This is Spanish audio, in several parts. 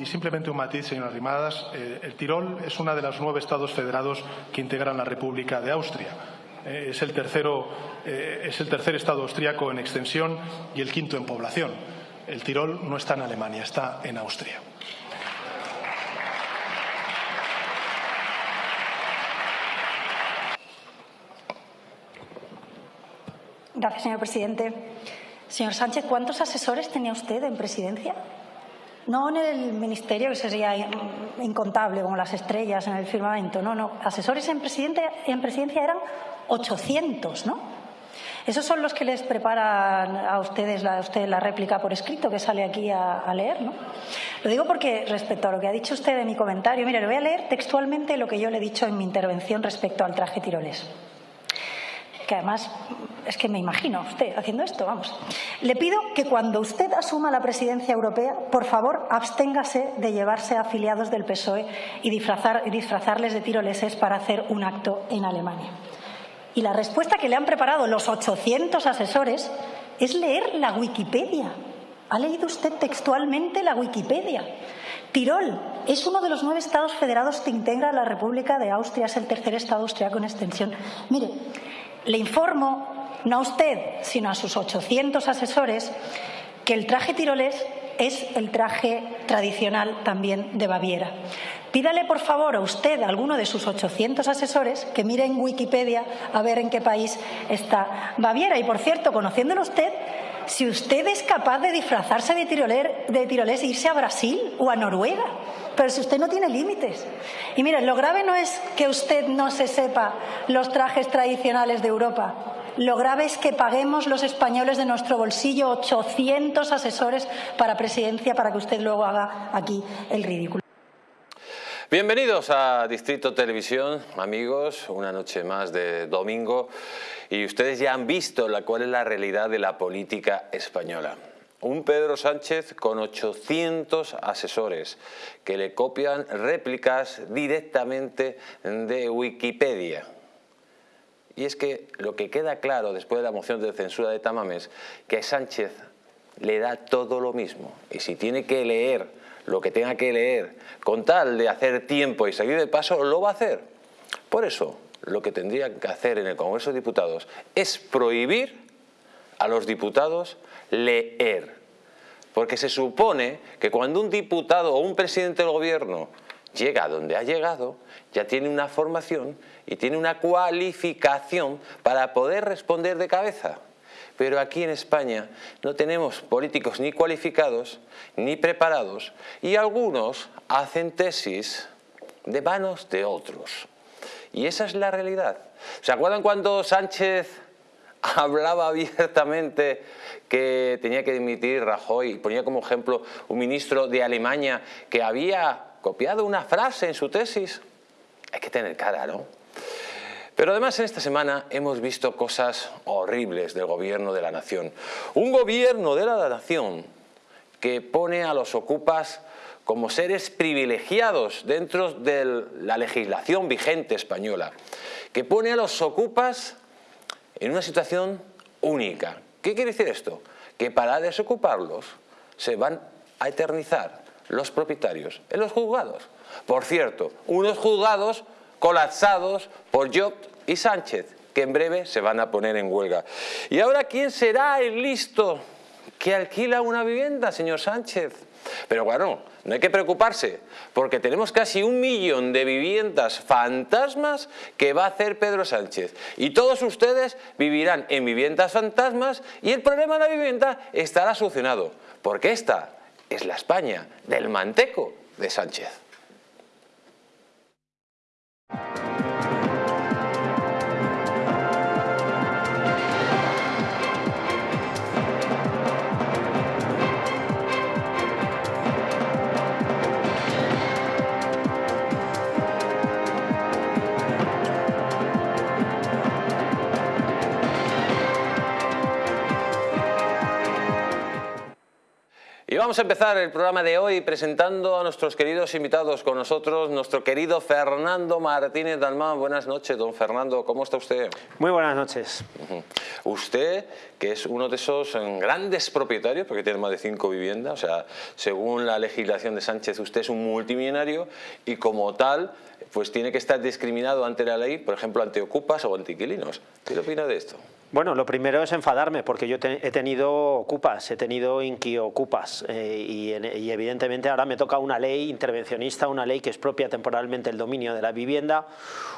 Y simplemente un matiz, señora Rimadas. Eh, el Tirol es uno de los nueve estados federados que integran la República de Austria. Eh, es, el tercero, eh, es el tercer estado austríaco en extensión y el quinto en población. El Tirol no está en Alemania, está en Austria. Gracias, señor presidente. Señor Sánchez, ¿cuántos asesores tenía usted en presidencia? No en el ministerio, que sería incontable, como las estrellas en el firmamento. No, no. Asesores en, en presidencia eran 800, ¿no? Esos son los que les preparan a ustedes la, la réplica por escrito que sale aquí a, leer, ¿no? Lo digo porque respecto a lo que ha dicho usted en mi comentario, mire, le voy a leer textualmente lo que yo le he dicho en mi intervención respecto al traje tirolés que además es que me imagino usted haciendo esto, vamos. Le pido que cuando usted asuma la presidencia europea, por favor, absténgase de llevarse a afiliados del PSOE y, disfrazar, disfrazarles de tiroleses para hacer un acto en Alemania. Y la respuesta que le han preparado los 800 asesores es leer la Wikipedia. ¿Ha leído usted textualmente la Wikipedia? Tirol es uno de los nueve estados federados que integra la República de Austria, es el tercer estado austriaco en extensión. Mire, le informo, no a usted, sino a sus 800 asesores, que el traje tirolés es el traje tradicional también de Baviera. Pídale, por favor, a usted, a alguno de sus 800 asesores, que mire en Wikipedia a ver en qué país está Baviera. Y, por cierto, conociéndolo usted, si usted es capaz de disfrazarse de, tiroler, de tirolés e irse a Brasil o a Noruega, pero si usted no tiene límites. Y miren, lo grave no es que usted no se sepa los trajes tradicionales de Europa. Lo grave es que paguemos los españoles de nuestro bolsillo 800 asesores para presidencia para que usted luego haga aquí el ridículo. Bienvenidos a Distrito Televisión, amigos, una noche más de domingo y ustedes ya han visto la, cuál es la realidad de la política española. Un Pedro Sánchez con 800 asesores que le copian réplicas directamente de Wikipedia. Y es que lo que queda claro después de la moción de censura de Tamames, que Sánchez le da todo lo mismo. Y si tiene que leer lo que tenga que leer, con tal de hacer tiempo y seguir de paso, lo va a hacer. Por eso, lo que tendría que hacer en el Congreso de Diputados es prohibir a los diputados leer. Porque se supone que cuando un diputado o un presidente del gobierno llega a donde ha llegado, ya tiene una formación y tiene una cualificación para poder responder de cabeza. Pero aquí en España no tenemos políticos ni cualificados ni preparados y algunos hacen tesis de manos de otros. Y esa es la realidad. ¿Se acuerdan cuando Sánchez hablaba abiertamente que tenía que dimitir Rajoy? Ponía como ejemplo un ministro de Alemania que había copiado una frase en su tesis. Hay que tener cara, ¿no? Pero además en esta semana hemos visto cosas horribles del gobierno de la nación. Un gobierno de la nación que pone a los ocupas como seres privilegiados dentro de la legislación vigente española, que pone a los ocupas en una situación única. ¿Qué quiere decir esto? Que para desocuparlos se van a eternizar los propietarios en los juzgados. Por cierto, unos juzgados colapsados por Job y Sánchez, que en breve se van a poner en huelga. ¿Y ahora quién será el listo que alquila una vivienda, señor Sánchez? Pero bueno, no hay que preocuparse, porque tenemos casi un millón de viviendas fantasmas que va a hacer Pedro Sánchez. Y todos ustedes vivirán en viviendas fantasmas y el problema de la vivienda estará solucionado, porque esta es la España del manteco de Sánchez. Vamos vamos a empezar el programa de hoy presentando a nuestros queridos invitados con nosotros, nuestro querido Fernando Martínez Dalmán. Buenas noches, don Fernando, ¿cómo está usted? Muy buenas noches. Usted, que es uno de esos eh, grandes propietarios, porque tiene más de cinco viviendas, o sea, según la legislación de Sánchez, usted es un multimillonario y como tal, pues tiene que estar discriminado ante la ley, por ejemplo, ante ocupas o ante inquilinos. ¿Qué opina de esto? Bueno, lo primero es enfadarme porque yo he tenido ocupas, he tenido inquiocupas eh, y, evidentemente ahora me toca una ley intervencionista, una ley que expropia temporalmente el dominio de la vivienda,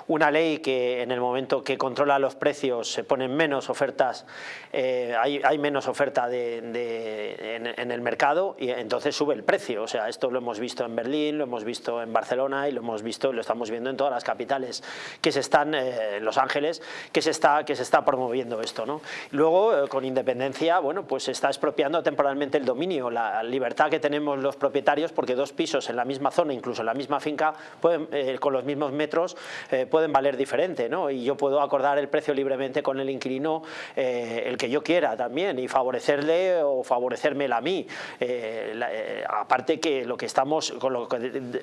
una ley que en el momento que controla los precios se ponen menos ofertas, eh, hay, menos oferta de, en, el mercado y entonces sube el precio. O sea, esto lo hemos visto en Berlín, lo hemos visto en Barcelona y lo hemos visto, lo estamos viendo en todas las capitales que se están, eh, en Los Ángeles, que se está, que se está promoviendo esto. ¿no? Luego, eh, con independencia, bueno, pues está expropiando temporalmente el dominio, la libertad que tenemos los propietarios, porque dos pisos en la misma zona, incluso en la misma finca, eh, con los mismos metros, eh, pueden valer diferente, ¿no? Y yo puedo acordar el precio libremente con el inquilino, el que yo quiera también, y favorecerle o favorecérmela a mí. Aparte que lo que estamos,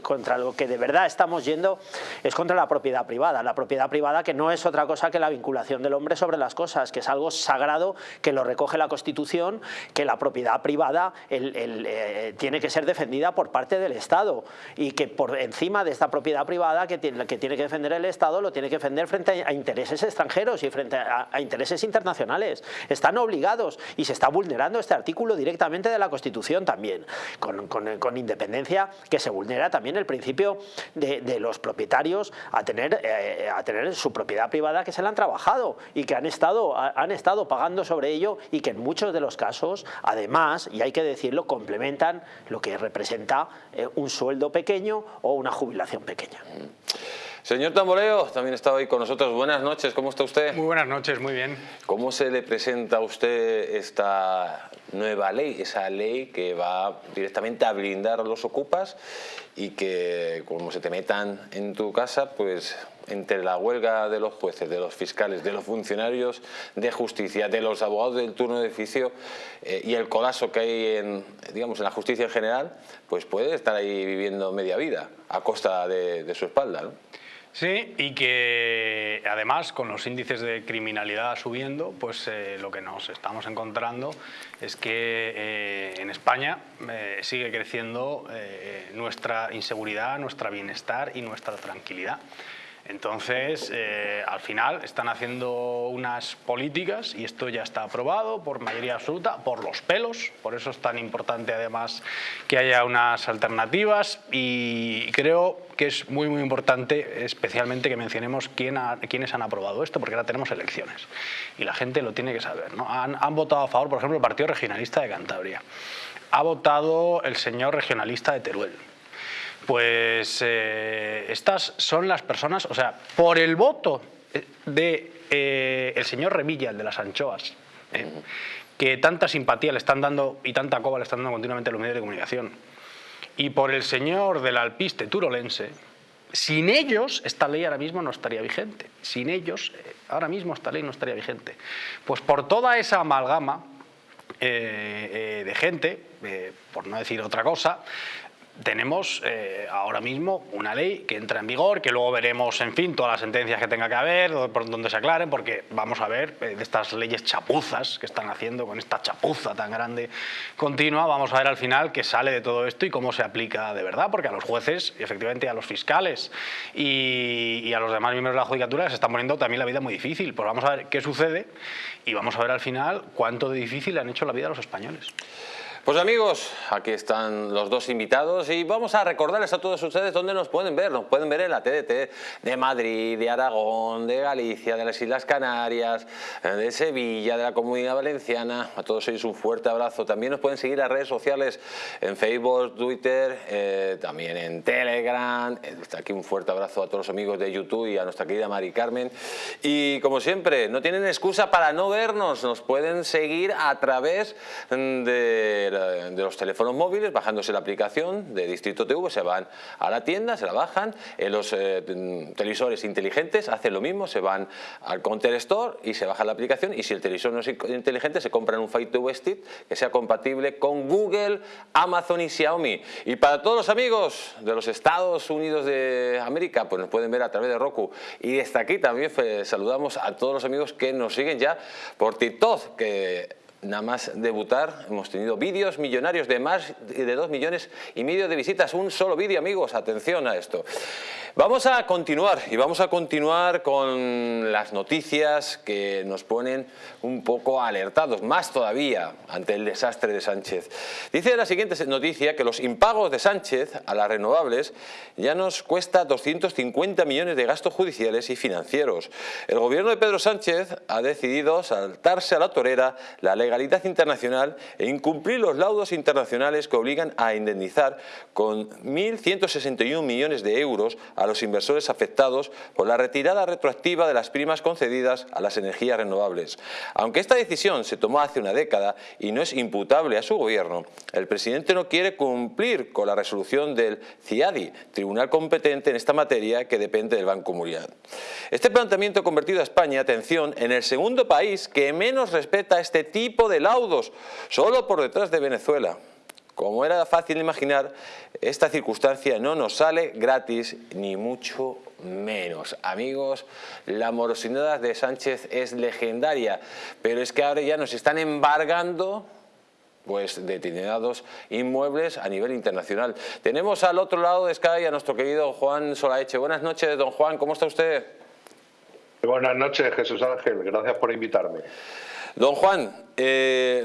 contra lo que de verdad estamos yendo es contra la propiedad privada, la propiedad privada que no es otra cosa que la vinculación del hombre sobre las cosas, que es algo sagrado que lo recoge la Constitución, que la propiedad privada eh, tiene que ser defendida por parte del Estado y que por encima de esta propiedad privada que tiene que, defender el Estado lo tiene que defender frente a, intereses extranjeros y frente a, intereses internacionales. Están obligados y se está vulnerando este artículo directamente de la Constitución también, con, independencia que se vulnera también el principio de, los propietarios eh, a tener su propiedad privada que se la han trabajado y que han estado, han estado pagando sobre ello y que en muchos de los casos, además, y hay que decirlo, complementan lo que representa eh, un sueldo pequeño o una jubilación pequeña. Señor Tamboleo, también está hoy con nosotros. Buenas noches, ¿cómo está usted? Muy buenas noches, muy bien. ¿Cómo se le presenta a usted esta nueva ley, esa ley que va directamente a blindar a los ocupas y que como se te metan en tu casa, pues entre la huelga de los jueces, de los fiscales, de los funcionarios de justicia, de los abogados del turno de oficio eh, y el colapso que hay en, digamos, en la justicia en general, pues puede estar ahí viviendo media vida a costa de, su espalda. ¿no? Sí, y que además con los índices de criminalidad subiendo, pues eh, lo que nos estamos encontrando es que eh, en España sigue creciendo nuestra inseguridad, nuestro bienestar y nuestra tranquilidad. Entonces, eh, al final están haciendo unas políticas y esto ya está aprobado por mayoría absoluta, por los pelos, por eso es tan importante además que haya unas alternativas y creo que es muy muy importante especialmente que mencionemos quién ha, quiénes han aprobado esto porque ahora tenemos elecciones y la gente lo tiene que saber. ¿no? Han, han votado a favor, por ejemplo, el Partido Regionalista de Cantabria, ha votado el señor regionalista de Teruel, pues eh, estas son las personas, o sea, por el voto de eh, el señor Revilla, el de las anchoas, eh, que tanta simpatía le están dando y tanta coba le están dando continuamente a los medios de comunicación, y por el señor del alpiste turolense, sin ellos esta ley ahora mismo no estaría vigente. Sin ellos ahora mismo esta ley no estaría vigente. Pues por toda esa amalgama de gente, por no decir otra cosa, tenemos eh, ahora mismo una ley que entra en vigor, que luego veremos, en fin, todas las sentencias que tenga que haber, por donde se aclaren, porque vamos a ver eh, de estas leyes chapuzas que están haciendo con esta chapuza tan grande continua, vamos a ver al final qué sale de todo esto y cómo se aplica de verdad, porque a los jueces efectivamente a los fiscales y, y a los demás miembros de la judicatura se está poniendo también la vida muy difícil. Pues vamos a ver qué sucede y vamos a ver al final cuánto de difícil han hecho la vida a los españoles. Pues amigos, aquí están los dos invitados y vamos a recordarles a todos ustedes dónde nos pueden ver. Nos pueden ver en la TDT de Madrid, de Aragón, de Galicia, de las Islas Canarias, de Sevilla, de la Comunidad Valenciana. A todos ellos un fuerte abrazo. También nos pueden seguir las redes sociales en Facebook, Twitter, eh, también en Telegram. Está aquí un fuerte abrazo a todos los amigos de YouTube y a nuestra querida Mari Carmen. Y como siempre, no tienen excusa para no vernos. Nos pueden seguir a través de de los teléfonos móviles, bajándose la aplicación de Distrito TV, se van a la tienda, se la bajan, en los eh, televisores inteligentes hacen lo mismo, se van al Counter Store y se baja la aplicación y si el televisor no es inteligente se compran un Fire TV Stick que sea compatible con Google, Amazon y Xiaomi. Y para todos los amigos de los Estados Unidos de América, pues nos pueden ver a través de Roku. Y desde aquí también pues, saludamos a todos los amigos que nos siguen ya por TikTok, que nada más debutar hemos tenido vídeos millonarios de más de 2 millones y medio de visitas. Un solo vídeo, amigos, atención a esto. Vamos a continuar y vamos a continuar con las noticias que nos ponen un poco alertados, más todavía ante el desastre de Sánchez. Dice la siguiente noticia que los impagos de Sánchez a las renovables ya nos cuesta 250 millones de gastos judiciales y financieros. El gobierno de Pedro Sánchez ha decidido saltarse a la torera la legalidad internacional e incumplir los laudos internacionales que obligan a indemnizar con 1.161 millones de euros a los inversores afectados por la retirada retroactiva de las primas concedidas a las energías renovables. Aunque esta decisión se tomó hace una década y no es imputable a su gobierno, el presidente no quiere cumplir con la resolución del CIADI, tribunal competente en esta materia que depende del Banco Mundial. Este planteamiento ha convertido a España, atención, en el segundo país que menos respeta este tipo de laudos, solo por detrás de Venezuela. Como era fácil imaginar, esta circunstancia no nos sale gratis ni mucho menos. Amigos, la morosidad de Sánchez es legendaria, pero es que ahora ya nos están embargando pues determinados inmuebles a nivel internacional. Tenemos al otro lado de Sky a nuestro querido Juan Solaeche. Buenas noches, don Juan, ¿cómo está usted? Buenas noches, Jesús Ángel, gracias por invitarme. Don Juan, eh,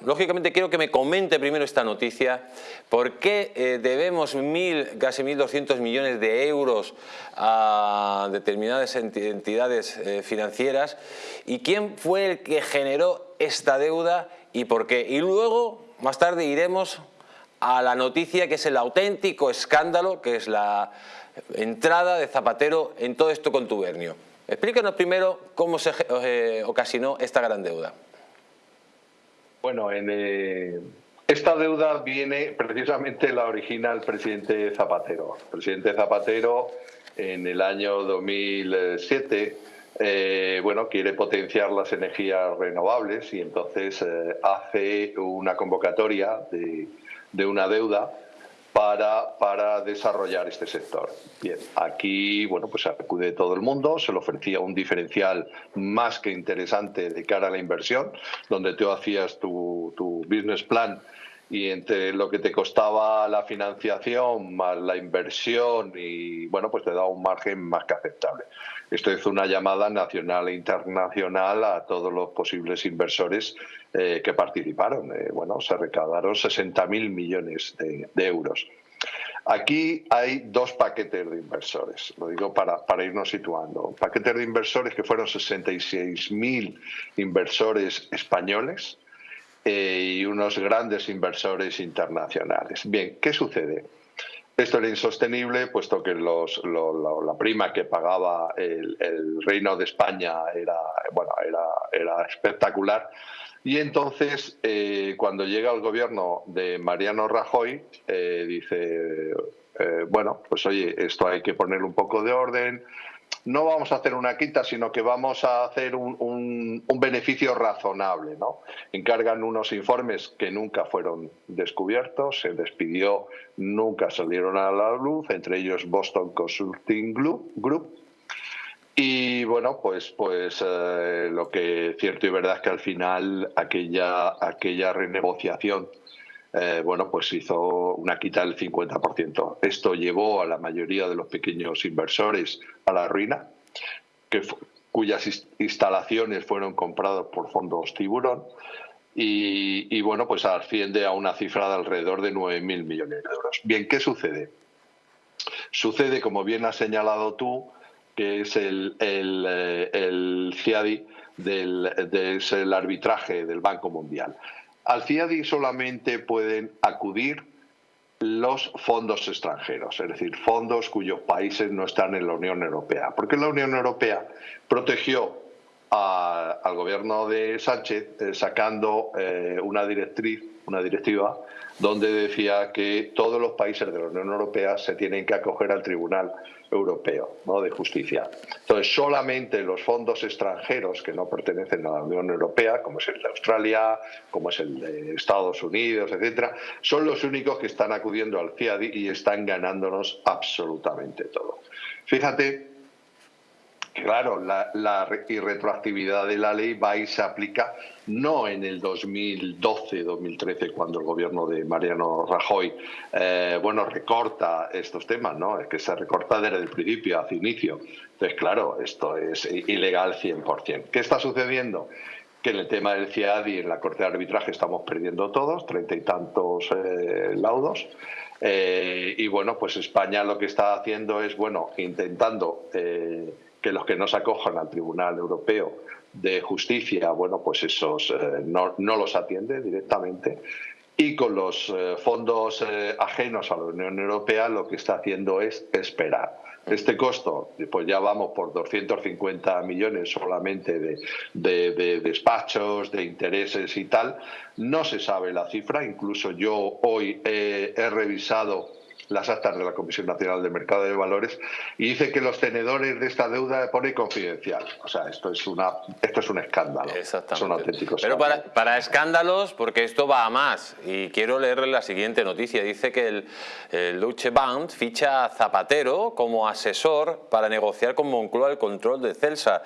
lógicamente quiero que me comente primero esta noticia. ¿Por qué eh, debemos mil, casi 1.200 millones de euros a determinadas entidades eh, financieras? ¿Y quién fue el que generó esta deuda y por qué? Y luego, más tarde, iremos a la noticia que es el auténtico escándalo, que es la entrada de Zapatero en todo esto contubernio. Explícanos primero cómo se eh, ocasionó esta gran deuda. Bueno, en, eh, esta deuda viene precisamente la original presidente Zapatero. El presidente Zapatero en el año 2007 eh, bueno, quiere potenciar las energías renovables y entonces hace una convocatoria de una deuda para, para desarrollar este sector. Bien, aquí bueno, pues acude todo el mundo, se le ofrecía un diferencial más que interesante de cara a la inversión, donde tú hacías tu, tu business plan y entre lo que te costaba la financiación más la inversión y bueno pues te da un margen más que aceptable. Esto es una llamada nacional e internacional a todos los posibles inversores eh, que participaron. Eh, bueno, se recaudaron 60.000 millones de, euros. Aquí hay dos paquetes de inversores, lo digo para, para irnos situando. Paquetes de inversores que fueron 66.000 inversores españoles, eh, y unos grandes inversores internacionales. Bien, ¿qué sucede? Esto era insostenible, puesto que los, la prima que pagaba el, Reino de España era, bueno, era, era espectacular. Y entonces, eh, cuando llega el gobierno de Mariano Rajoy, eh, dice, bueno, pues oye, esto hay que ponerle un poco de orden, no vamos a hacer una quita, sino que vamos a hacer un, beneficio razonable. ¿no? Encargan unos informes que nunca fueron descubiertos, se despidió, nunca salieron a la luz, entre ellos Boston Consulting Group. Y bueno, pues, pues eh, lo que cierto y verdad es que al final aquella, aquella renegociación eh, bueno, pues hizo una quita del 50%. Esto llevó a la mayoría de los pequeños inversores a la ruina, cuyas instalaciones fueron compradas por fondos tiburón. Y, bueno, pues asciende a una cifra de alrededor de 9.000 millones de euros. Bien, ¿qué sucede? Sucede, como bien has señalado tú, que es el, el, eh, el CIADI del, del arbitraje del Banco Mundial. Al CIADI solamente pueden acudir los fondos extranjeros, es decir, fondos cuyos países no están en la Unión Europea, porque la Unión Europea protegió al gobierno de Sánchez eh, sacando eh, una directriz una directiva, donde decía que todos los países de la Unión Europea se tienen que acoger al Tribunal Europeo de Justicia. Entonces, solamente los fondos extranjeros que no pertenecen a la Unión Europea, como es el de Australia, como es el de Estados Unidos, etcétera, son los únicos que están acudiendo al CIADI y están ganándonos absolutamente todo. Fíjate Claro, la, irretroactividad de la ley va y se aplica no en el 2012-2013 cuando el gobierno de Mariano Rajoy eh, bueno recorta estos temas, ¿no? Es que se recorta desde el principio, hacia inicio. Entonces, claro, esto es ilegal 100%. ¿Qué está sucediendo? que en el tema del CIADI en la Corte de Arbitraje estamos perdiendo todos, treinta y tantos eh, laudos. Eh, y bueno, pues España lo que está haciendo es, bueno, intentando que los que no se acojan al Tribunal Europeo de Justicia, bueno, pues esos eh, no, los atiende directamente. Y con los eh, fondos eh, ajenos a la Unión Europea lo que está haciendo es esperar. Este costo, pues ya vamos por 250 millones solamente de, de, despachos, de intereses y tal. No se sabe la cifra, incluso yo hoy he revisado las actas de la Comisión Nacional de Mercado de Valores y dice que los tenedores de esta deuda pone confidencial. O sea, esto es una esto es un escándalo. Son auténticos. Pero para, para, escándalos, porque esto va a más. Y quiero leerle la siguiente noticia. Dice que el, el Deutsche Bank ficha a Zapatero como asesor para negociar con Moncloa el control de Celsa.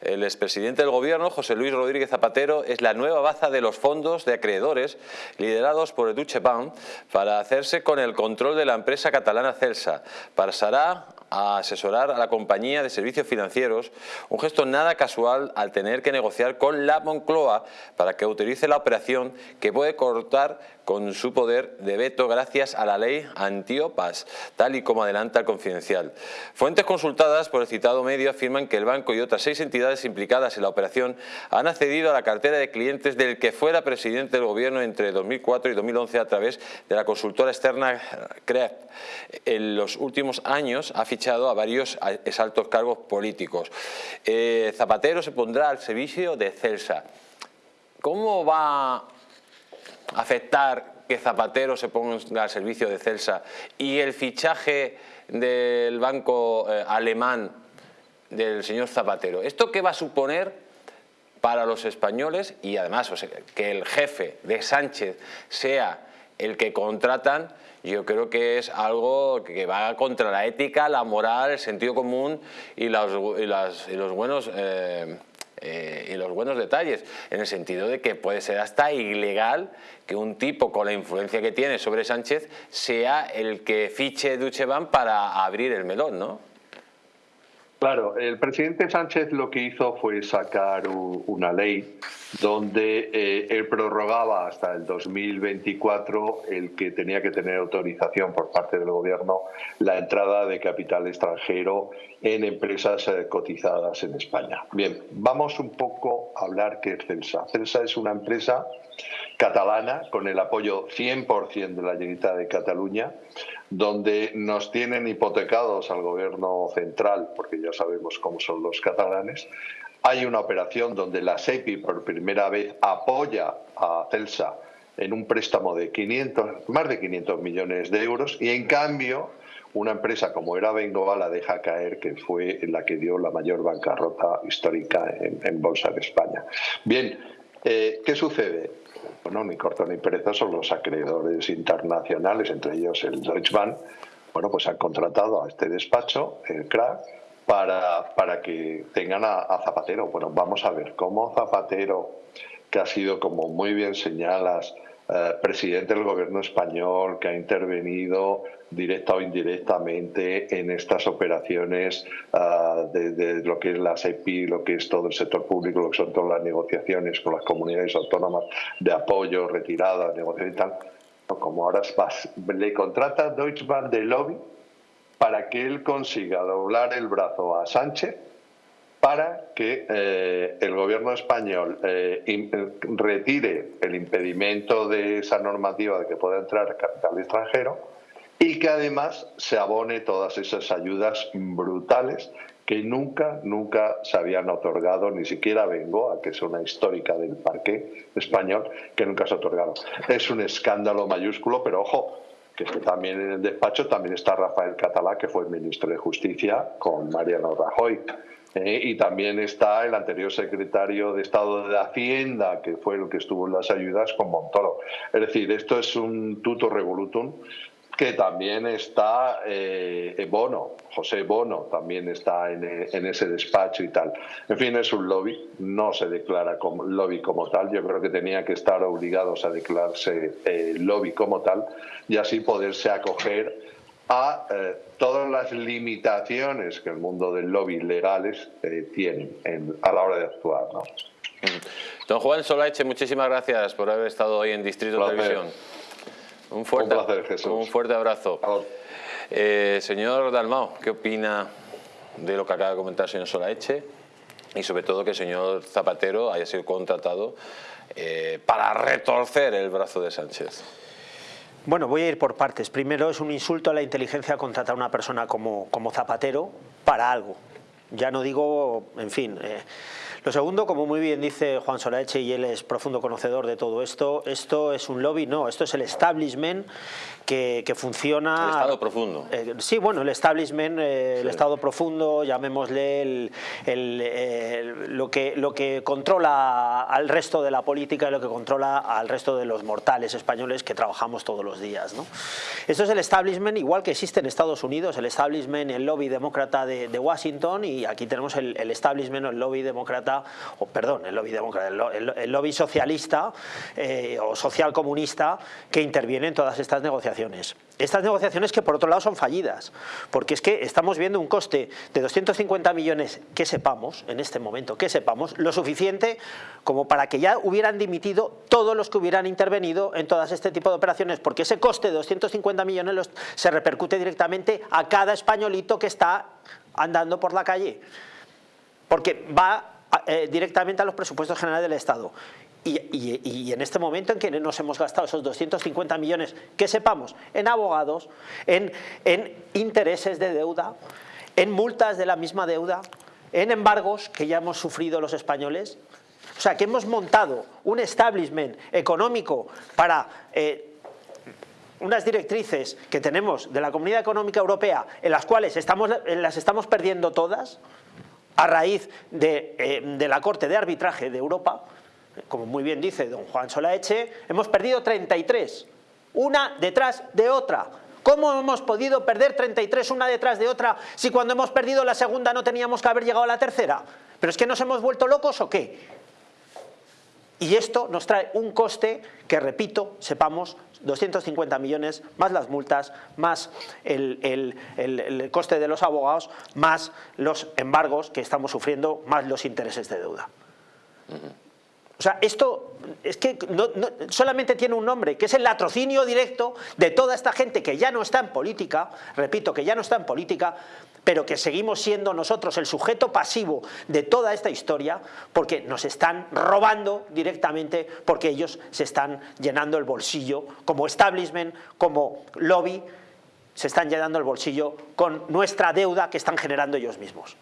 El expresidente del gobierno, José Luis Rodríguez Zapatero, es la nueva baza de los fondos de acreedores liderados por el Deutsche Bank para hacerse con el control de la empresa catalana Celsa. Pasará a asesorar a la compañía de servicios financieros, un gesto nada casual al tener que negociar con la Moncloa para que autorice la operación que puede cortar con su poder de veto gracias a la ley Antiopas, tal y como adelanta el Confidencial. Fuentes consultadas por el citado medio afirman que el banco y otras seis entidades implicadas en la operación han accedido a la cartera de clientes del que fuera presidente del gobierno entre 2004 y 2011 a través de la consultora externa CREF. En los últimos años ha fichado a varios altos cargos políticos. Eh, Zapatero se pondrá al servicio de Celsa. ¿Cómo va afectar que Zapatero se ponga al servicio de Celsa y el fichaje del banco eh, alemán del señor Zapatero. ¿Esto qué va a suponer para los españoles y además que el jefe de Sánchez sea el que contratan? Yo creo que es algo que va contra la ética, la moral, el sentido común y los, los buenos... Eh, eh, y los buenos detalles, en el sentido de que puede ser hasta ilegal que un tipo con la influencia que tiene sobre Sánchez sea el que fiche Ducheban para abrir el melón, ¿no? Claro, el presidente Sánchez lo que hizo fue sacar una ley donde eh, él prorrogaba hasta el 2024 el que tenía que tener autorización por parte del gobierno la entrada de capital extranjero en empresas eh, cotizadas en España. Bien, vamos un poco a hablar qué es Celsa. Celsa es una empresa catalana con el apoyo 100% de la Generalitat de Cataluña, donde nos tienen hipotecados al gobierno central, porque ya sabemos cómo son los catalanes. Hay una operación donde la SEPI por primera vez apoya a Celsa en un préstamo de 500, más de 500 millones de euros y en cambio una empresa como era Bengoa la deja caer, que fue la que dio la mayor bancarrota histórica en, bolsa de España. Bien, eh, ¿qué sucede? Bueno, ni corto ni pereza son los acreedores internacionales, entre ellos el Deutsche Bank, bueno, pues han contratado a este despacho, el CRAC, para, para que tengan a, Zapatero. Bueno, vamos a ver cómo Zapatero, que ha sido, como muy bien señalas, eh, presidente del gobierno español, que ha intervenido directa o indirectamente en estas operaciones ah, de, lo que es la SEPI, lo que es todo el sector público, lo que son todas las negociaciones con las comunidades autónomas de apoyo, retirada, negociación y tal. Como ahora le contrata Deutsche Bank de lobby para que él consiga doblar el brazo a Sánchez para que eh, el gobierno español eh, eh, retire el impedimento de esa normativa de que pueda entrar capital extranjero y que además se abone todas esas ayudas brutales que nunca, nunca se habían otorgado, ni siquiera Bengoa, que es una histórica del parque español, que nunca se ha otorgado. Es un escándalo mayúsculo, pero ojo, que también en el despacho también está Rafael Catalá, que fue ministro de Justicia, con Mariano Rajoy. Eh, y también está el anterior secretario de Estado de Hacienda, que fue el que estuvo en las ayudas con Montoro. Es decir, esto es un tuto revolutum que también está eh, Bono, José Bono también está en, ese despacho y tal. En fin, es un lobby, no se declara como lobby como tal, yo creo que tenía que estar obligados a declararse eh, lobby como tal y así poderse acoger a eh, todas las limitaciones que el mundo del lobby legales eh, tiene a la hora de actuar. ¿no? Don Juan Solache, muchísimas gracias por haber estado hoy en Distrito Televisión. Un fuerte, un, placer, Jesús. un fuerte abrazo. Eh, señor Dalmao, ¿qué opina de lo que acaba de comentar el señor Solaeche? Y sobre todo que el señor Zapatero haya sido contratado para retorcer el brazo de Sánchez. Bueno, voy a ir por partes. Primero es un insulto a la inteligencia contratar a una persona como, como Zapatero para algo. Ya no digo, en fin... Eh, lo segundo, como muy bien dice Juan Solaeche, y él es profundo conocedor de todo esto, esto es un lobby, no, esto es el establishment que, funciona... El Estado profundo. Eh, sí, bueno, el establishment, eh, el Estado profundo, llamémosle el, lo, que, lo que controla al resto de la política y lo que controla al resto de los mortales españoles que trabajamos todos los días. ¿no? Esto es el establishment, igual que existe en Estados Unidos, el establishment, el lobby demócrata de, Washington, y aquí tenemos el, el establishment, el lobby demócrata, o perdón, el lobby demócrata, el, lobby socialista eh, o social comunista que interviene en todas estas negociaciones. Estas negociaciones que por otro lado son fallidas, porque es que estamos viendo un coste de 250 millones que sepamos, en este momento, que sepamos, lo suficiente como para que ya hubieran dimitido todos los que hubieran intervenido en todas este tipo de operaciones, porque ese coste de 250 millones se repercute directamente a cada españolito que está andando por la calle, porque va eh, directamente a los presupuestos generales del Estado. Y, en este momento en que nos hemos gastado esos 250 millones, que sepamos, en abogados, en, intereses de deuda, en multas de la misma deuda, en embargos que ya hemos sufrido los españoles, o sea, que hemos montado un establishment económico para eh, unas directrices que tenemos de la Comunidad Económica Europea en las cuales estamos, las estamos perdiendo todas a raíz de, eh, de la Corte de Arbitraje de Europa, como muy bien dice don Juan Solaeche, hemos perdido 33, una detrás de otra. ¿Cómo hemos podido perder 33 una detrás de otra si cuando hemos perdido la segunda no teníamos que haber llegado a la tercera? ¿Pero es que nos hemos vuelto locos o qué? Y esto nos trae un coste que, repito, sepamos, 250 millones, más las multas, más el, coste de los abogados, más los embargos que estamos sufriendo, más los intereses de deuda. O sea, esto es que solamente tiene un nombre, que es el latrocinio directo de toda esta gente que ya no está en política, repito, que ya no está en política, pero que seguimos siendo nosotros el sujeto pasivo de toda esta historia porque nos están robando directamente porque ellos se están llenando el bolsillo como establishment, como lobby, se están llenando el bolsillo con nuestra deuda que están generando ellos mismos.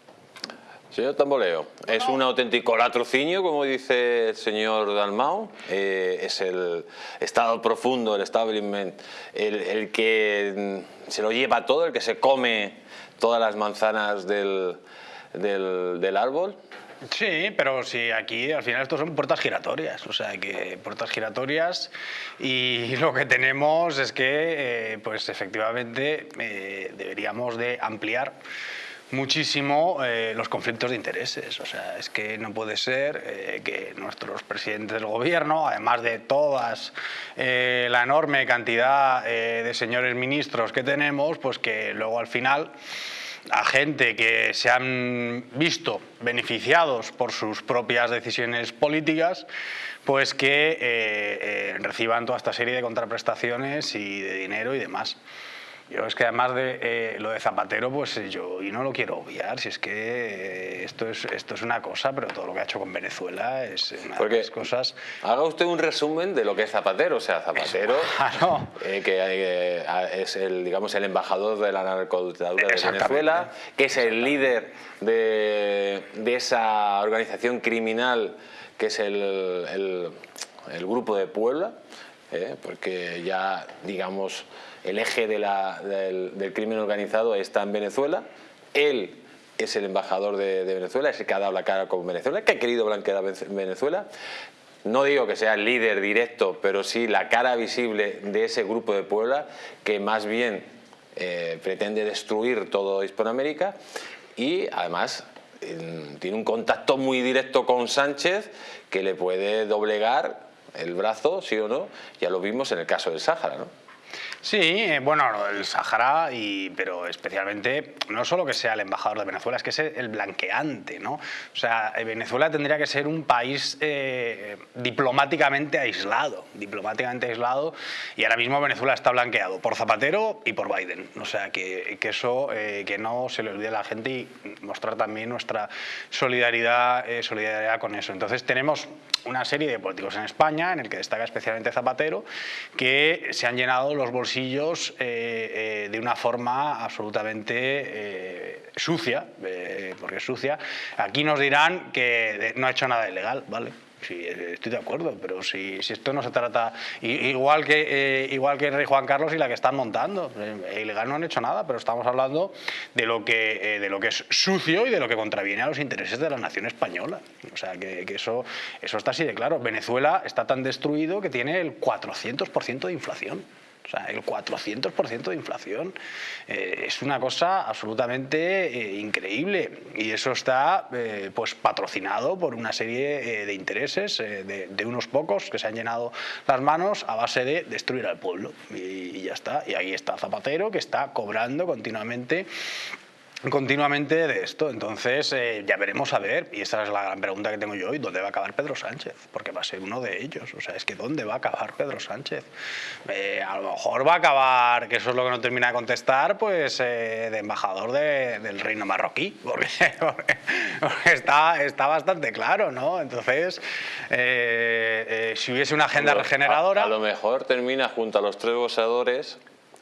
Señor Tamboleo, es un auténtico latrocinio, como dice el señor Dalmau, eh, es el estado profundo, el establishment, el, que mm, se lo lleva todo, el que se come todas las manzanas del, del, árbol. Sí, pero sí, aquí al final esto son puertas giratorias, o sea, que puertas giratorias. Y lo que tenemos es que, eh, pues efectivamente, eh, deberíamos de ampliar muchísimo eh, los conflictos de intereses. O sea, es que no puede ser eh, que nuestros presidentes del gobierno, además de todas eh, la enorme cantidad de señores ministros que tenemos, pues que luego al final a gente que se han visto beneficiados por sus propias decisiones políticas, pues que reciban toda esta serie de contraprestaciones y de dinero y demás. Yo es que además de eh, lo de Zapatero, pues yo y no lo quiero obviar, si es que eh, esto es esto es una cosa, pero todo lo que ha hecho con Venezuela es una de las cosas. Haga usted un resumen de lo que es Zapatero, o sea, Zapatero, eh, que es el digamos el embajador de la narcodictadura de Venezuela, que es el líder de, de esa organización criminal que es el, el, grupo de Puebla, porque ya digamos el eje del, crimen organizado está en Venezuela, él es el embajador de, Venezuela, es el que ha dado la cara con Venezuela, que ha querido blanquear Venezuela. No digo que sea el líder directo, pero sí la cara visible de ese grupo de Puebla, que más bien eh, pretende destruir todo Hispanoamérica y además tiene un contacto muy directo con Sánchez que le puede doblegar el brazo, sí o no, ya lo vimos en el caso del Sáhara, ¿no? Sí, eh, bueno, el Sahara, y, pero especialmente, no solo que sea el embajador de Venezuela, es que es el blanqueante, ¿no? O sea, eh, Venezuela tendría que ser un país eh, diplomáticamente aislado, diplomáticamente aislado, y ahora mismo Venezuela está blanqueado por Zapatero y por Biden. O sea, que, que eso, que no se le olvide a la gente y mostrar también nuestra solidaridad, solidaridad con eso. Entonces tenemos una serie de políticos en España, en el que destaca especialmente Zapatero, que se han llenado los bolsillos eh, eh, de una forma absolutamente eh, sucia, porque es sucia. Aquí nos dirán que no ha hecho nada ilegal, ¿vale? Sí, estoy de acuerdo, pero si, si esto no se trata igual que igual que el rey Juan Carlos y la que están montando, ilegal no han hecho nada, pero estamos hablando de lo que de lo que es sucio y de lo que contraviene a los intereses de la nación española. O sea que, que eso eso está así de claro. Venezuela está tan destruido que tiene el 400% de inflación. O sea, el 400% de inflación eh, es una cosa absolutamente eh, increíble y eso está eh, pues patrocinado por una serie de intereses de, unos pocos que se han llenado las manos a base de destruir al pueblo y, y ya está. Y ahí está Zapatero que está cobrando continuamente continuamente de esto. Entonces, eh, ya veremos a ver, y esa es la gran pregunta que tengo yo hoy, ¿dónde va a acabar Pedro Sánchez? Porque va a ser uno de ellos. O sea, es que ¿dónde va a acabar Pedro Sánchez? Eh, a lo mejor va a acabar, que eso es lo que no termina de contestar, pues eh, de embajador del reino marroquí, porque, está, está bastante claro, ¿no? Entonces, si hubiese una agenda regeneradora... A, lo mejor termina junto a los tres goceadores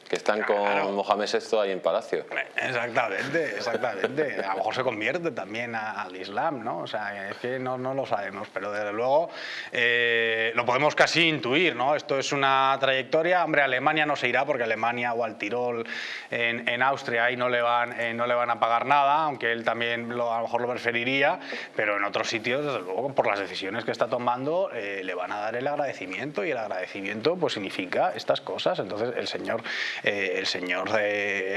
que están con Mohamed VI ahí en Palacio. Exactamente, exactamente. A lo mejor se convierte también al Islam, ¿no? O sea, es que no, no lo sabemos, pero desde luego eh, lo podemos casi intuir, ¿no? Esto es una trayectoria. Hombre, Alemania no se irá porque Alemania o al Tirol en, en Austria ahí no le, van, eh, no le van a pagar nada, aunque él también lo, a lo mejor lo preferiría, pero en otros sitios, desde luego, por las decisiones que está tomando, eh, le van a dar el agradecimiento y el agradecimiento pues significa estas cosas. Entonces, el señor el señor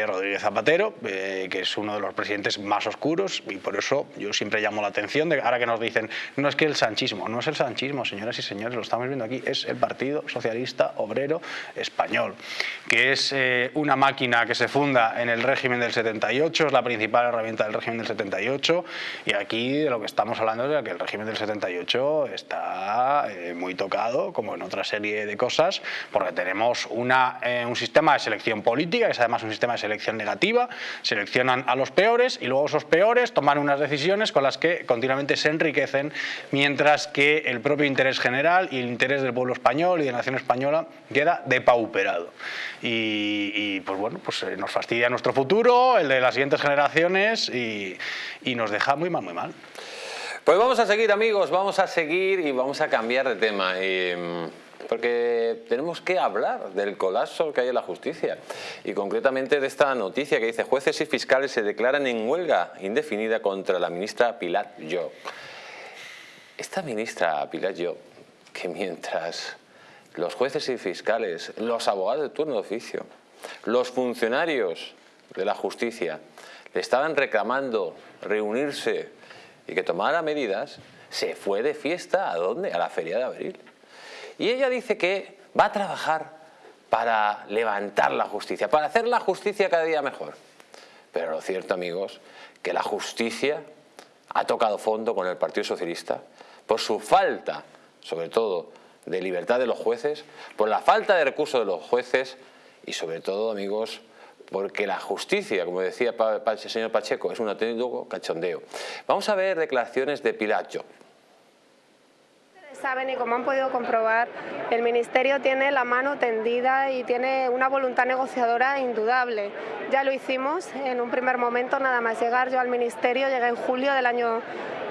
Rodríguez Zapatero, eh, que es uno de los presidentes más oscuros y por eso yo siempre llamo la atención de ahora que nos dicen, no es que el sanchismo, no es el sanchismo, señoras y señores, lo estamos viendo aquí, es el Partido Socialista Obrero Español, que es eh, una máquina que se funda en el régimen del 78, es la principal herramienta del régimen del 78 y aquí de lo que estamos hablando es de que el régimen del 78 está muy tocado, como en otra serie de cosas, porque tenemos una, un sistema de selección política, que es además un sistema de selección negativa, seleccionan a los peores y luego esos peores toman unas decisiones con las que continuamente se enriquecen, mientras que el propio interés general y el interés del pueblo español y de la nación española queda depauperado. Y, pues bueno, pues eh, nos fastidia nuestro futuro, el de las siguientes generaciones y, y nos deja muy mal, muy mal. Pues vamos a seguir amigos, vamos a seguir y vamos a cambiar de tema. Y, porque tenemos que hablar del colapso que hay en la justicia y concretamente de esta noticia que dice jueces y fiscales se declaran en huelga indefinida contra la ministra Pilar Yo. Esta ministra Pilar Yo, que mientras los jueces y fiscales, los abogados de turno de oficio, los funcionarios de la justicia le estaban reclamando reunirse y que tomara medidas, se fue de fiesta ¿a dónde? A la feria de abril. Y ella dice que va a trabajar para levantar la justicia, para hacer la justicia cada día mejor. Pero lo cierto, amigos, que la justicia ha tocado fondo con el Partido Socialista por su falta, sobre todo, de libertad de los jueces, por la falta de recursos de los jueces y sobre todo, amigos, porque la justicia, como decía el señor Pacheco, es un auténtico cachondeo. Vamos a ver declaraciones de Pilar saben y como han podido comprobar, el Ministerio tiene la mano tendida y tiene una voluntad negociadora indudable. Ya lo hicimos en un primer momento, nada más llegar yo al Ministerio, llegué en julio del año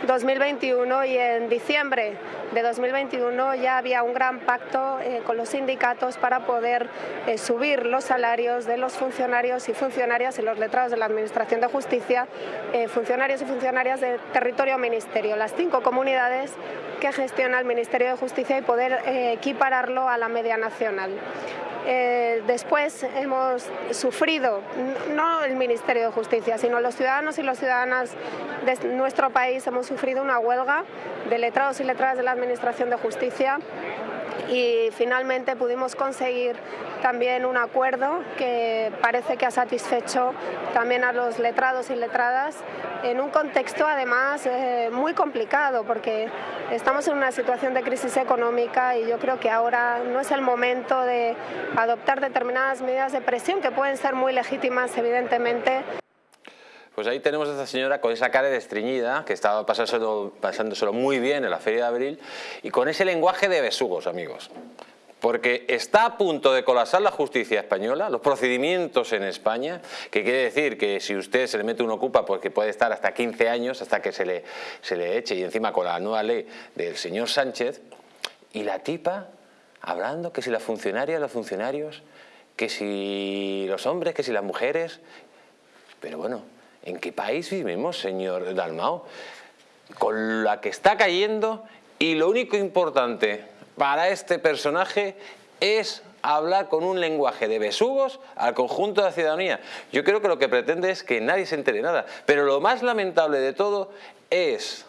2021 y en diciembre de 2021 ya había un gran pacto eh, con los sindicatos para poder eh, subir los salarios de los funcionarios y funcionarias y los letrados de la Administración de Justicia, eh, funcionarios y funcionarias del territorio ministerio, las cinco comunidades que gestiona el Ministerio de Justicia y poder equipararlo a la media nacional. Eh, después hemos sufrido, no el Ministerio de Justicia, sino los ciudadanos y las ciudadanas de nuestro país hemos sufrido una huelga de letrados y letradas de la Administración de Justicia y finalmente pudimos conseguir también un acuerdo que parece que ha satisfecho también a los letrados y letradas en un contexto además eh, muy complicado porque estamos en una situación de crisis económica y yo creo que ahora no es el momento de adoptar determinadas medidas de presión que pueden ser muy legítimas evidentemente. Pues ahí tenemos a esta señora con esa cara de estreñida, que estaba pasándoselo, pasándoselo muy bien en la Feria de Abril, y con ese lenguaje de besugos, amigos. Porque está a punto de colapsar la justicia española, los procedimientos en España, que quiere decir que si usted se le mete una ocupa, porque puede estar hasta 15 años hasta que se le, se le eche, y encima con la nueva ley del señor Sánchez, y la tipa hablando que si las funcionarias, los funcionarios, que si los hombres, que si las mujeres, pero bueno, ¿En qué país vivimos, señor Dalmao? Con la que está cayendo y lo único importante para este personaje es hablar con un lenguaje de besugos al conjunto de la ciudadanía. Yo creo que lo que pretende es que nadie se entere nada. Pero lo más lamentable de todo es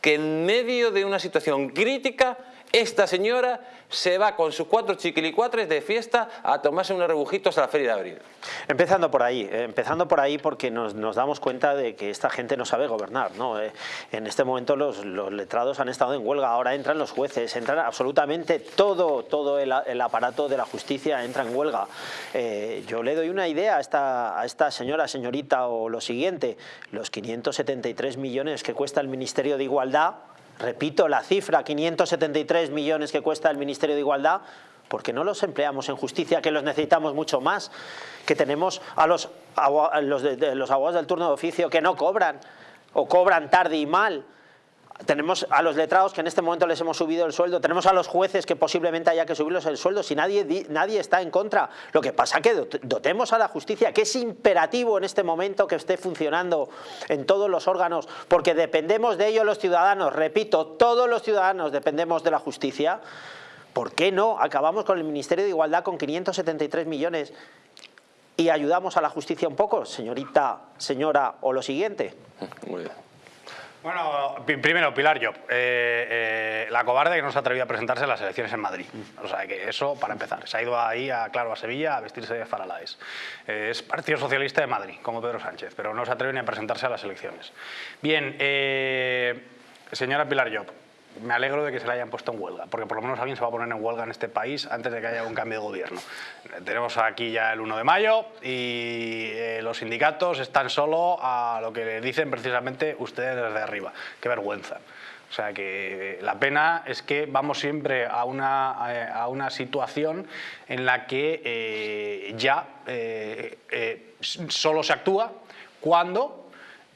que en medio de una situación crítica esta señora se va con sus cuatro chiquilicuatres de fiesta a tomarse unos rebujitos a la feria de abril. Empezando por ahí, eh, empezando por ahí porque nos, damos cuenta de que esta gente no sabe gobernar. ¿no? Eh, en este momento los, letrados han estado en huelga, ahora entran los jueces, entran absolutamente todo, todo el, aparato de la justicia entra en huelga. Eh, yo le doy una idea a esta, a esta señora, señorita, o lo siguiente, los 573 millones que cuesta el Ministerio de Igualdad, repito la cifra, 573 millones que cuesta el Ministerio de Igualdad, porque no los empleamos en justicia, que los necesitamos mucho más, que tenemos a los, los, los abogados del turno de oficio que no cobran, o cobran tarde y mal, tenemos a los letrados que en este momento les hemos subido el sueldo, tenemos a los jueces que posiblemente haya que subirlos el sueldo, si nadie, nadie está en contra. Lo que pasa es que dotemos a la justicia, que es imperativo en este momento que esté funcionando en todos los órganos, porque dependemos de ello los ciudadanos, repito, todos los ciudadanos dependemos de la justicia. ¿Por qué no acabamos con el Ministerio de Igualdad con 573 millones y ayudamos a la justicia un poco, señorita, señora, o lo siguiente? Muy bien. Bueno, primero, Pilar Job, eh, eh, la cobarde que no se ha atrevido a presentarse en las elecciones en Madrid. O sea, que eso para empezar. Se ha ido ahí, a, claro, a Sevilla a vestirse de faralaes. Eh, es Partido Socialista de Madrid, como Pedro Sánchez, pero no se atreve ni a presentarse a las elecciones. Bien, señora Pilar Job, me alegro de que se le hayan puesto en huelga, porque por lo menos alguien se va a poner en huelga en este país antes de que haya un cambio de gobierno. Tenemos aquí ya el 1 de mayo y eh, los sindicatos están solo a lo que le dicen precisamente ustedes desde arriba. ¡Qué vergüenza! O sea que la pena es que vamos siempre a una, a una situación en la que eh, ya eh, solo se actúa cuando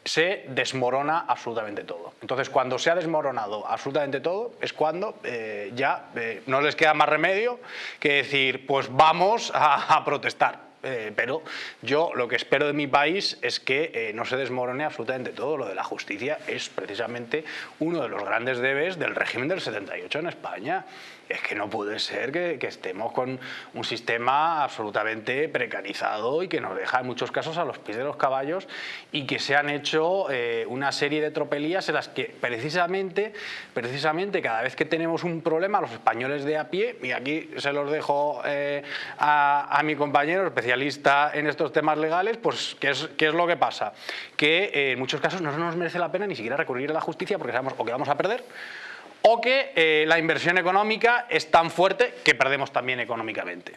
se desmorona absolutamente todo. Entonces, cuando se ha desmoronado absolutamente todo, es cuando eh, ya eh, no les queda más remedio que decir, pues vamos a, protestar. Eh, pero yo lo que espero de mi país es que no se desmorone absolutamente todo. Lo de la justicia es precisamente uno de los grandes debes del régimen del 78 en España es que no puede ser que, estemos con un sistema absolutamente precarizado y que nos deja en muchos casos a los pies de los caballos y que se han hecho eh, una serie de tropelías en las que precisamente, precisamente cada vez que tenemos un problema los españoles de a pie, y aquí se los dejo eh, a, mi compañero especialista en estos temas legales, pues ¿qué es, lo que pasa? Que eh, en muchos casos no nos merece la pena ni siquiera recurrir a la justicia porque sabemos o que vamos a perder o que eh, la inversión económica es tan fuerte que perdemos también económicamente.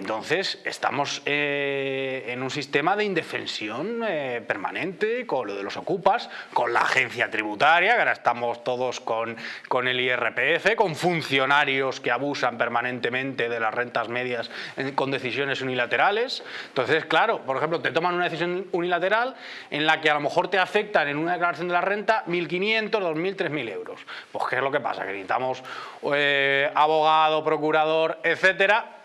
Entonces, estamos eh, en un sistema de indefensión eh, permanente con lo de los ocupas, con la agencia tributaria, que ahora estamos todos con, con el IRPF, con funcionarios que abusan permanentemente de las rentas medias con decisiones unilaterales. Entonces, claro, por ejemplo, te toman una decisión unilateral en la que a lo mejor te afectan en una declaración de la renta 1.500, 2.000, 3.000 euros. Pues, ¿qué es lo que pasa? Que necesitamos eh, abogado, procurador, etcétera,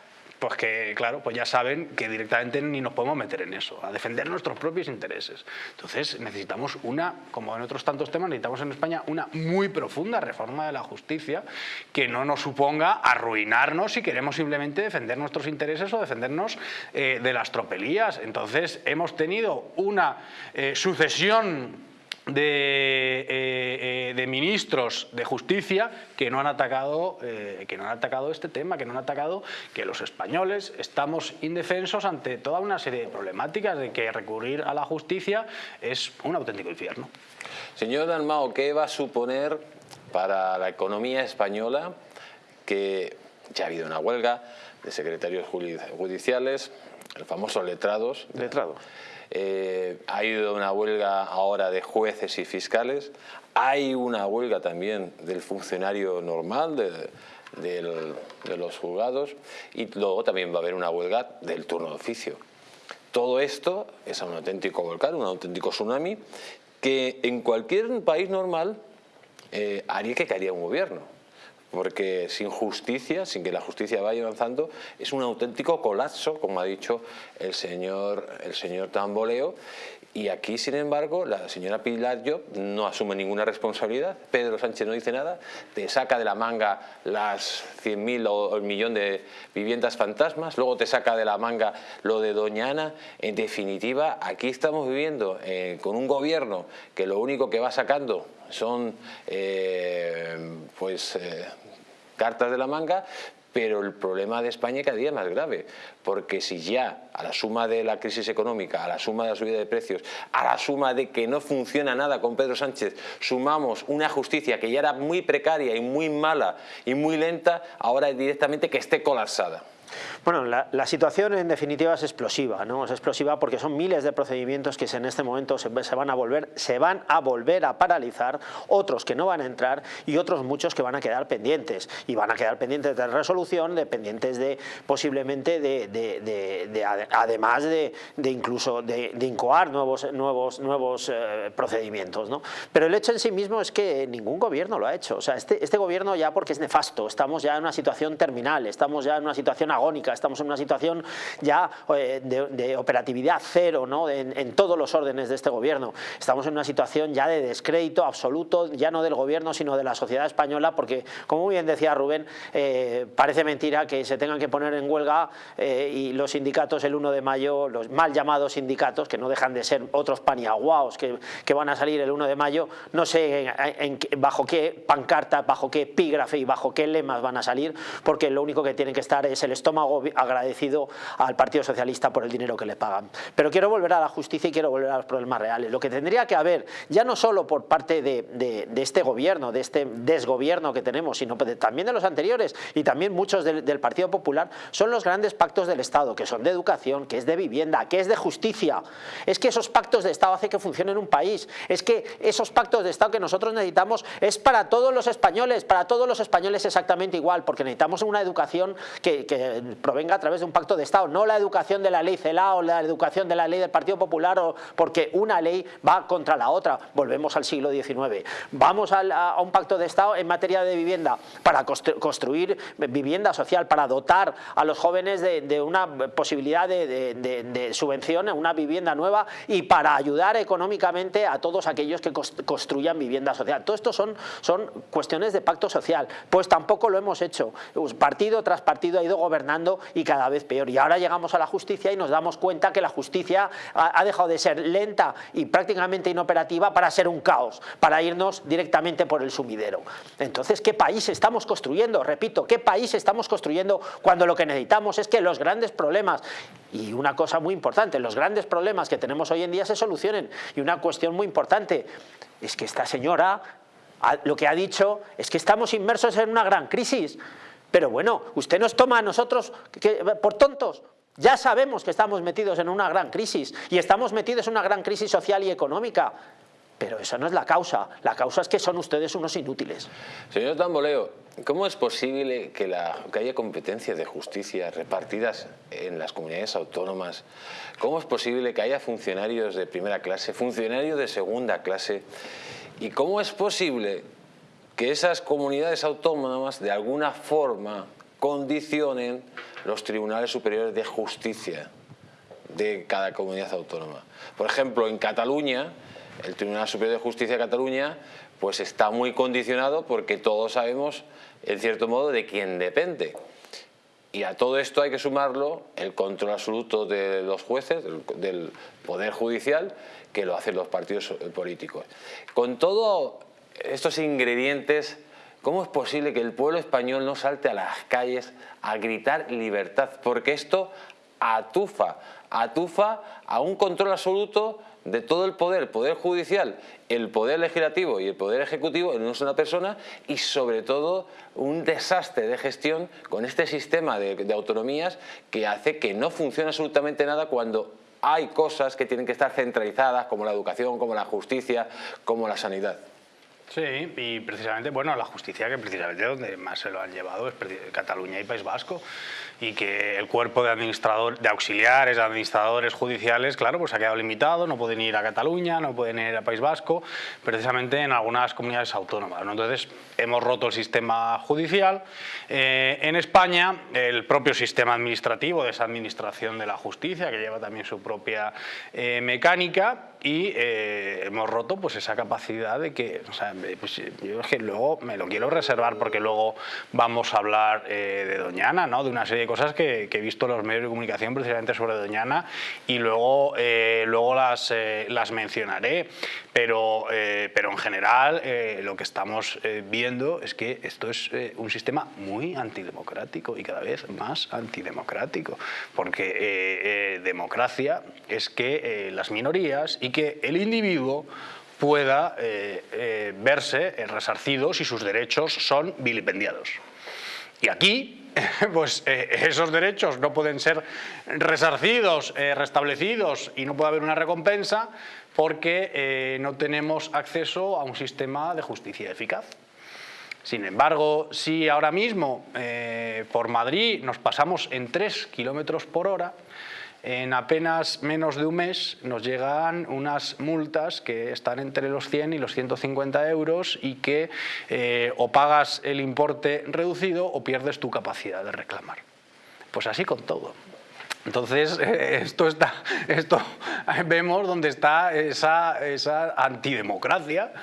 pues que, claro, pues ya saben que directamente ni nos podemos meter en eso, a defender nuestros propios intereses. Entonces necesitamos una, como en otros tantos temas, necesitamos en España una muy profunda reforma de la justicia que no nos suponga arruinarnos si queremos simplemente defender nuestros intereses o defendernos eh, de las tropelías. Entonces hemos tenido una eh, sucesión de, eh, eh, de, ministros de justicia que no, han atacado, eh, que no han atacado este tema, que no han atacado que los españoles estamos indefensos ante toda una serie de problemáticas de que recurrir a la justicia es un auténtico infierno. Señor Dalmao, ¿qué va a suponer para la economía española que ya ha habido una huelga de secretarios judiciales, el famoso letrados? Letrados eh, ha ido una huelga ahora de jueces y fiscales, hay una huelga también del funcionario normal, de, los juzgados, y luego también va a haber una huelga del turno de oficio. Todo esto es un auténtico volcán, un auténtico tsunami, que en cualquier país normal eh, haría que caería un gobierno porque sin justicia, sin que la justicia vaya avanzando, es un auténtico colapso, como ha dicho el señor, el señor Tamboleo, y aquí, sin embargo, la señora Pilar Job no asume ninguna responsabilidad, Pedro Sánchez no dice nada, te saca de la manga las 100.000 o el millón de viviendas fantasmas, luego te saca de la manga lo de Doña Ana. En definitiva, aquí estamos viviendo eh, con un gobierno que lo único que va sacando son eh, pues, eh, cartas de la manga, pero el problema de España cada día es más grave, porque si ya a la suma de la crisis económica, a la suma de la subida de precios, a la suma de que no funciona nada con Pedro Sánchez, sumamos una justicia que ya era muy precaria y muy mala y muy lenta, ahora directamente que esté colapsada. Bueno, la, situación en definitiva es explosiva, ¿no? Es explosiva porque son miles de procedimientos que en este momento se, van a volver, se van a volver a paralizar, otros que no van a entrar y otros muchos que van a quedar pendientes y van a quedar pendientes de resolución, dependientes de posiblemente de, además de, incluso de, incoar nuevos, nuevos, nuevos eh, procedimientos, ¿no? Pero el hecho en sí mismo es que ningún gobierno lo ha hecho, o sea, este, este gobierno ya porque es nefasto, estamos ya en una situación terminal, estamos ya en una situación estamos en una situación ya eh, de, operatividad cero ¿no? en, todos los órdenes de este gobierno. Estamos en una situación ya de descrédito absoluto, ya no del gobierno, sino de la sociedad española, porque, como bien decía Rubén, eh, parece mentira que se tengan que poner en huelga eh, y los sindicatos el 1 de mayo, los mal llamados sindicatos, que no dejan de ser otros paniaguaos que, que van a salir el 1 de mayo, no sé bajo qué pancarta, bajo qué epígrafe y bajo qué lemas van a salir, porque lo único que tienen que estar es el estómago agradecido al Partido Socialista por el dinero que le pagan. Pero quiero volver a la justicia y quiero volver a los problemas reales. Lo que tendría que haber, ya no solo por parte de, este gobierno, de este desgobierno que tenemos, sino también de los anteriores y también muchos del, Partido Popular, son los grandes pactos del Estado, que son de educación, que es de vivienda, que es de justicia. Es que esos pactos de Estado hacen que funcione un país. Es que esos pactos de Estado que nosotros necesitamos es para todos los españoles, para todos los españoles exactamente igual, porque necesitamos una educación que provenga a través de un pacto de Estado, no la educación de la ley CELA o la educación de la ley del Partido Popular, o, porque una ley va contra la otra. Volvemos al siglo XIX. Vamos a, un pacto de Estado en materia de vivienda para construir vivienda social, para dotar a los jóvenes de, una posibilidad de, subvención en una vivienda nueva y para ayudar económicamente a todos aquellos que construyan vivienda social. Todo esto son, son cuestiones de pacto social. Pues tampoco lo hemos hecho. Partido tras partido ha ido gobernando y cada vez peor. Y ahora llegamos a la justicia y nos damos cuenta que la justicia ha, dejado de ser lenta y prácticamente inoperativa para ser un caos, para irnos directamente por el sumidero. Entonces, ¿qué país estamos construyendo? Repito, ¿qué país estamos construyendo cuando lo que necesitamos es que los grandes problemas, y una cosa muy importante, los grandes problemas que tenemos hoy en día se solucionen? Y una cuestión muy importante es que esta señora lo que ha dicho es que estamos inmersos en una gran crisis. Pero bueno, usted nos toma a nosotros por tontos. Ya sabemos que estamos metidos en una gran crisis y estamos metidos en una gran crisis social y económica. Pero esa no es la causa. La causa es que son ustedes unos inútiles. Señor Tamboleo, ¿cómo es posible que, que, haya competencias de justicia repartidas en las comunidades autónomas? ¿Cómo es posible que haya funcionarios de primera clase, funcionarios de segunda clase? ¿Y cómo es posible que esas comunidades autónomas de alguna forma condicionen los tribunales superiores de justicia de cada comunidad autónoma. Por ejemplo, en Cataluña, el Tribunal Superior de Justicia de Cataluña pues está muy condicionado porque todos sabemos, en cierto modo, de quién depende. Y a todo esto hay que sumarlo el control absoluto de los jueces, del, Poder Judicial, que lo hacen los partidos políticos. Con todos estos ingredientes ¿Cómo es posible que el pueblo español no salte a las calles a gritar libertad? Porque esto atufa, atufa a un control absoluto de todo el poder, el poder judicial, el poder legislativo y el poder ejecutivo en una persona y sobre todo un desastre de gestión con este sistema de, de autonomías que hace que no funcione absolutamente nada cuando hay cosas que tienen que estar centralizadas como la educación, como la justicia, como la sanidad. Sí, y precisamente, bueno, la justicia que precisamente donde más se lo han llevado es Cataluña y País Vasco y que el cuerpo de administrador, de auxiliares, administradores judiciales, claro, pues ha quedado limitado, no pueden ir a Cataluña, no pueden ir a País Vasco, precisamente en algunas comunidades autónomas. Entonces, hemos roto el sistema judicial. Eh, en España, el propio sistema administrativo de esa administración de la justicia, que lleva también su propia eh, mecánica, y eh, hemos roto pues esa capacidad de que, o sea, pues, yo es que luego me lo quiero reservar porque luego vamos a hablar de Doñana, ¿no? de una serie cosas que, he visto en los medios de comunicación precisamente sobre Doñana y luego, eh, luego las, eh, las mencionaré. Pero, eh, pero en general lo que estamos viendo es que esto es un sistema muy antidemocrático y cada vez más antidemocrático. Porque democracia es que las minorías y que el individuo pueda verse resarcido si sus derechos son vilipendiados. Y aquí pues eh, esos derechos no pueden ser resarcidos, eh, restablecidos y no puede haber una recompensa porque eh, no tenemos acceso a un sistema de justicia eficaz. Sin embargo, si ahora mismo por Madrid nos pasamos en 3 kilómetros por hora, en apenas menos de un mes nos llegan unas multas que están entre los 100 y los 150 euros y que eh, o pagas el importe reducido o pierdes tu capacidad de reclamar. Pues así con todo. Entonces, esto está, esto vemos donde está esa, esa antidemocracia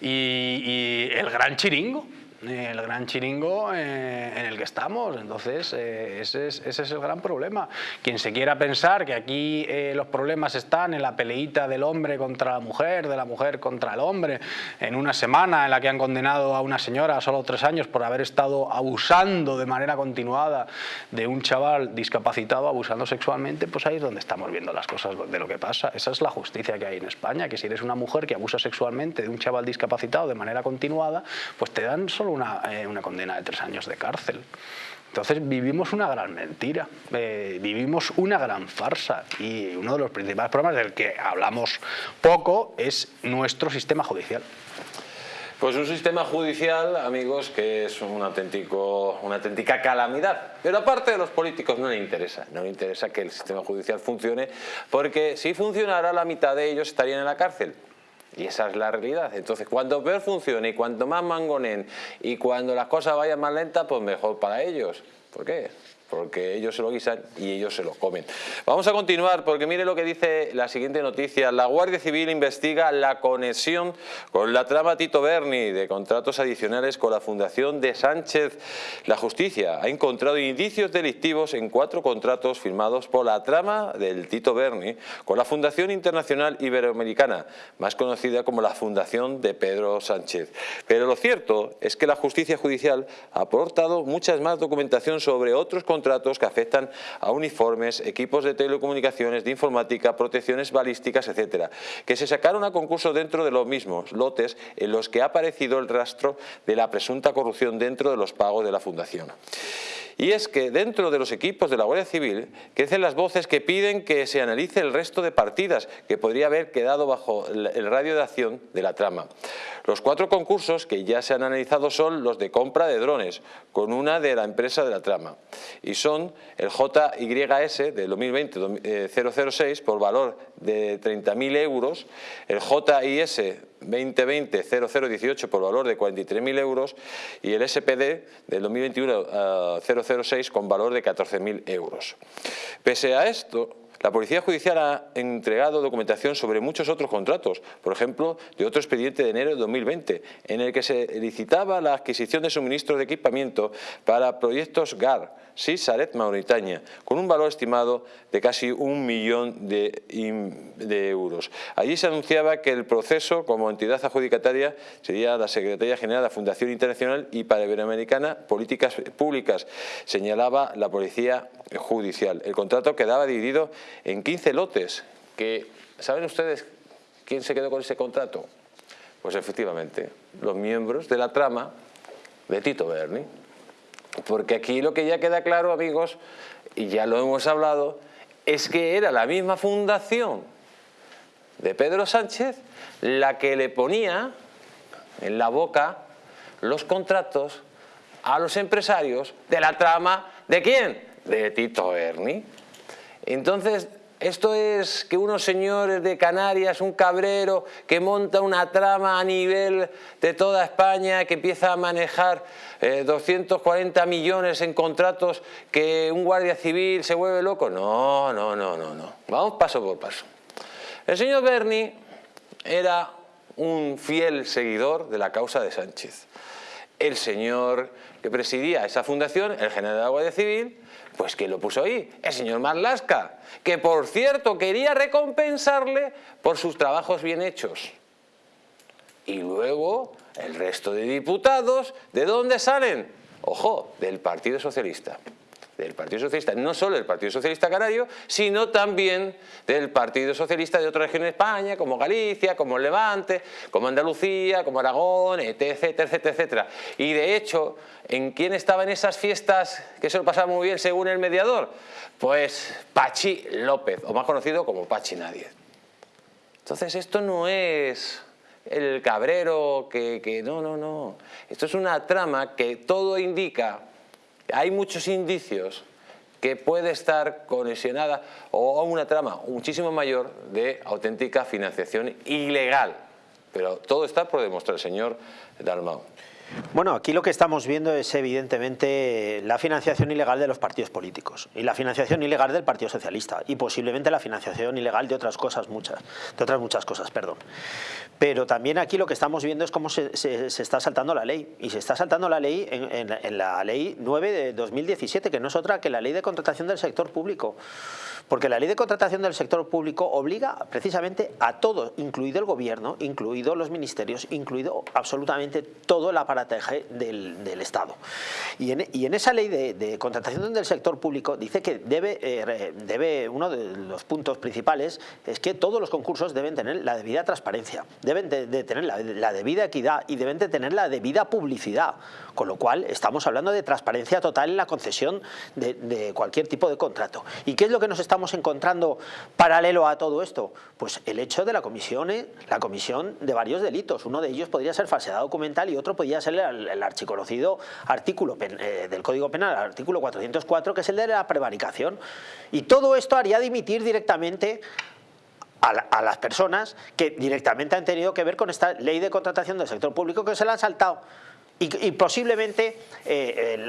y el gran chiringo el gran chiringo eh, en el que estamos. Entonces, eh, ese, es, el gran problema. Quien se quiera pensar que aquí eh, los problemas están en la peleita del hombre contra la mujer, de la mujer contra el hombre, en una semana en la que han condenado a una señora a solo tres años por haber estado abusando de manera continuada de un chaval discapacitado, abusando sexualmente, pues ahí es donde estamos viendo las cosas de lo que pasa. Esa es la justicia que hay en España, que si eres una mujer que abusa sexualmente de un chaval discapacitado de manera continuada, pues te dan solo eh, una, condena de tres años de cárcel. Entonces vivimos una gran mentira, eh, vivimos una gran farsa y uno de los principales problemas del que hablamos poco es nuestro sistema judicial. Pues un sistema judicial, amigos, que es un auténtico, una auténtica calamidad. Pero aparte de los políticos no le interesa, no le interesa que el sistema judicial funcione, porque si funcionara la mitad de ellos estarían en la cárcel. Y esa es la realidad. Entonces, cuanto peor funcione y cuanto más mangonen y cuando las cosas vayan más lentas, pues mejor para ellos. ¿Por qué? Porque ellos se lo guisan y ellos se lo comen. Vamos a continuar porque mire lo que dice la siguiente noticia. La Guardia Civil investiga la conexión con la trama Tito Berni de contratos adicionales con la Fundación de Sánchez. La justicia ha encontrado indicios delictivos en cuatro contratos firmados por la trama del Tito Berni con la Fundación Internacional Iberoamericana, más conocida como la Fundación de Pedro Sánchez. Pero lo cierto es que la justicia judicial ha aportado muchas más documentación sobre otros contratos contratos que afectan a uniformes, equipos de telecomunicaciones, de informática, protecciones balísticas, etcétera, que se sacaron a concurso dentro de los mismos lotes en los que ha aparecido el rastro de la presunta corrupción dentro de los pagos de la Fundación. Y es que dentro de los equipos de la Guardia Civil crecen las voces que piden que se analice el resto de partidas que podría haber quedado bajo el radio de acción de la trama. Los cuatro concursos que ya se han analizado son los de compra de drones, con una de la empresa de la trama, y son el JYS de 2020-006 por valor de 30.000 euros, el JIS 2020-0018 por valor de 43.000 euros y el SPD del 2021-006 con valor de 14.000 euros. Pese a esto, la Policía Judicial ha entregado documentación sobre muchos otros contratos, por ejemplo, de otro expediente de enero de 2020, en el que se licitaba la adquisición de suministros de equipamiento para proyectos GAR, Saret Mauritania, con un valor estimado de casi un millón de, euros. Allí se anunciaba que el proceso como entidad adjudicataria sería la Secretaría General de la Fundación Internacional y para Iberoamericana Políticas Públicas, señalaba la Policía Judicial. El contrato quedaba dividido en 15 lotes, que ¿saben ustedes quién se quedó con ese contrato? Pues efectivamente, los miembros de la trama de Tito Berni. Porque aquí lo que ya queda claro, amigos, y ya lo hemos hablado, es que era la misma fundación de Pedro Sánchez la que le ponía en la boca los contratos a los empresarios de la trama, ¿de quién? De Tito Erni. Entonces, esto es que unos señores de Canarias, un cabrero que monta una trama a nivel de toda España, que empieza a manejar 240 eh, millones en contratos, que un guardia civil se vuelve loco. No, no, no, no, no. Vamos paso por paso. El señor Berni era un fiel seguidor de la causa de Sánchez. El señor que presidía esa fundación, el general de la Guardia Civil, pues que lo puso ahí? El señor Marlasca, que por cierto quería recompensarle por sus trabajos bien hechos. Y luego el resto de diputados, ¿de dónde salen? Ojo, del Partido Socialista del Partido Socialista, no solo del Partido Socialista Canario, sino también del Partido Socialista de otras regiones de España, como Galicia, como Levante, como Andalucía, como Aragón, etc, etc, etc. Y de hecho, ¿en quién estaba en esas fiestas que se lo pasaba muy bien según el mediador? Pues Pachi López, o más conocido como Pachi Nadie. Entonces esto no es el cabrero que, que no, no, no. Esto es una trama que todo indica hay muchos indicios que puede estar conexionada o a una trama muchísimo mayor de auténtica financiación ilegal. Pero todo está por demostrar, señor Dalmau. Bueno, aquí lo que estamos viendo es evidentemente la financiación ilegal de los partidos políticos y la financiación ilegal del Partido Socialista y posiblemente la financiación ilegal de otras cosas muchas, de otras muchas cosas, perdón. Pero también aquí lo que estamos viendo es cómo se, está saltando la ley y se está saltando la ley en la ley 9 de 2017, que no es otra que la ley de contratación del sector público. Porque la ley de contratación del sector público obliga precisamente a todo, incluido el gobierno, incluido los ministerios, incluido absolutamente todo el aparataje del, Estado. Y en, esa ley de, contratación del sector público dice que debe, eh, debe, uno de los puntos principales es que todos los concursos deben tener la debida transparencia, deben de, tener la, debida equidad y deben de tener la debida publicidad. Con lo cual estamos hablando de transparencia total en la concesión de, de cualquier tipo de contrato. ¿Y qué es lo que nos estamos encontrando paralelo a todo esto? Pues el hecho de la comisión, eh, la comisión de varios delitos. Uno de ellos podría ser falsedad documental y otro podría ser el, archiconocido artículo eh, del Código Penal, el artículo 404, que es el de la prevaricación. Y todo esto haría dimitir directamente a, las personas que directamente han tenido que ver con esta ley de contratación del sector público que se la han saltado y, posiblemente eh, eh,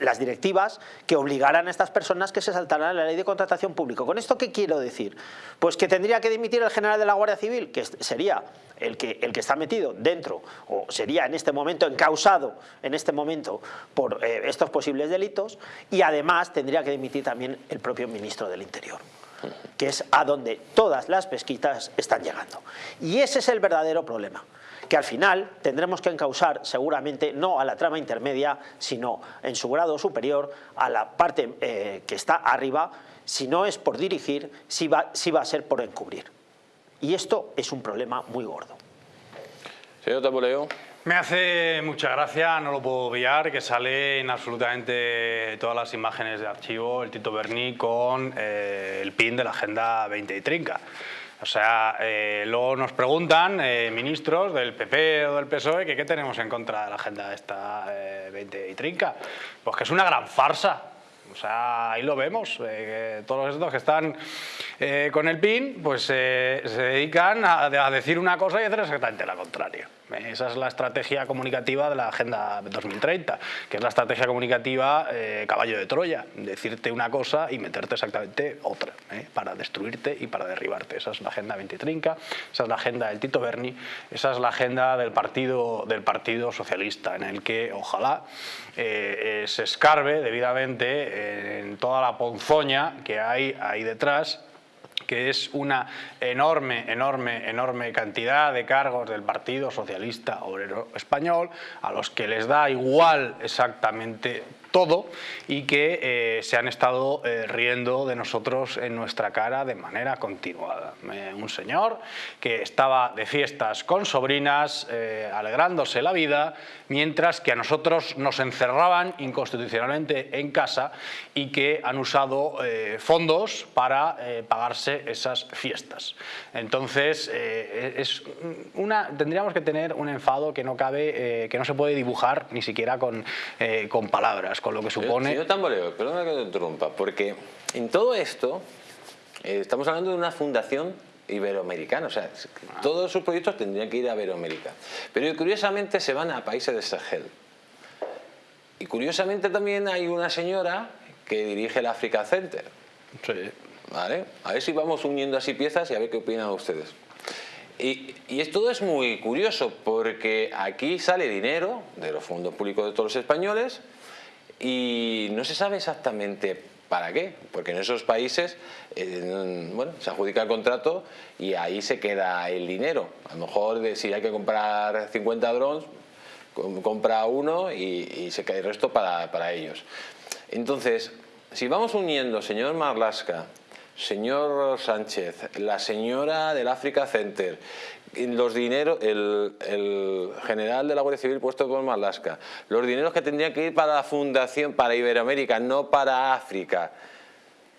las directivas que obligaran a estas personas que se saltaran la ley de contratación pública. ¿Con esto qué quiero decir? Pues que tendría que dimitir el general de la Guardia Civil, que sería el que, el que está metido dentro, o sería en este momento encausado en este momento por eh, estos posibles delitos, y además tendría que dimitir también el propio ministro del Interior. que es a donde todas las pesquitas están llegando. Y ese es el verdadero problema que al final tendremos que encausar seguramente no a la trama intermedia, sino en su grado superior a la parte eh, que está arriba, si no es por dirigir, si va, si va a ser por encubrir. Y esto es un problema muy gordo. Señor Taboleo. Me hace mucha gracia, no lo puedo obviar, que sale en absolutamente todas las imágenes de archivo el Tito Berni con eh, el pin de la Agenda 20 y Trinca. O sea, eh, luego nos preguntan eh, ministros del PP o del PSOE que qué tenemos en contra de la agenda esta 20 y trinca. Pues que es una gran farsa. O sea, ahí lo vemos. todos estos que están con el PIN pues se dedican a, a decir una cosa y hacer exactamente la contraria. Esa es la estrategia comunicativa de la Agenda 2030, que es la estrategia comunicativa eh, caballo de Troya, decirte una cosa y meterte exactamente otra, ¿eh? para destruirte y para derribarte. Esa es la Agenda 2030, esa es la agenda del Tito Berni, esa es la agenda del Partido, del partido Socialista, en el que ojalá eh, se escarbe debidamente en toda la ponzoña que hay ahí detrás que es una enorme, enorme, enorme cantidad de cargos del Partido Socialista Obrero Español a los que les da igual exactamente todo y que eh, se han estado eh, riendo de nosotros en nuestra cara de manera continuada. un señor que estaba de fiestas con sobrinas, eh, alegrándose la vida, mientras que a nosotros nos encerraban inconstitucionalmente en casa y que han usado fondos para pagarse esas fiestas. Entonces, es una, tendríamos que tener un enfado que no cabe, que no se puede dibujar ni siquiera con, con palabras con lo que supone... Señor Tamboleo, perdona que te interrumpa, porque en todo esto eh, estamos hablando de una fundación iberoamericana, o sea, todos sus proyectos tendrían que ir a Iberoamérica. Pero curiosamente se van a países de Sahel. Y curiosamente también hay una señora que dirige el Africa Center. Sí. ¿Vale? A ver si vamos uniendo así piezas y a ver qué opinan ustedes. Y, y todo es muy curioso porque aquí sale dinero de los fondos públicos de todos los españoles y no se sabe exactamente para qué, porque en esos países eh, bueno, se adjudica el contrato y ahí se queda el dinero. A lo mejor si hay que comprar 50 drones, compra uno y, se queda el resto para, para ellos. Entonces, si vamos uniendo, señor Marlasca, señor Sánchez, la señora del Africa Center, los dineros, el, general de la Guardia Civil puesto por Marlaska, los dineros que tendrían que ir para la fundación, para Iberoamérica, no para África,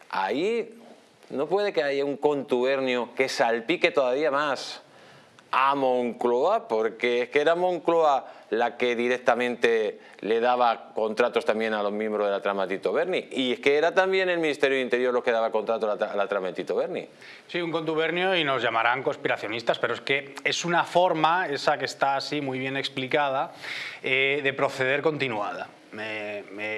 ahí no puede que haya un contubernio que salpique todavía más a Moncloa, porque es que era Moncloa la que directamente le daba contratos también a los miembros de la trama Berni. Y es que era también el Ministerio de Interior lo que daba contrato a la, trama de Berni. Sí, un contubernio y nos llamarán conspiracionistas, pero es que es una forma, esa que está así muy bien explicada, eh, de proceder continuada.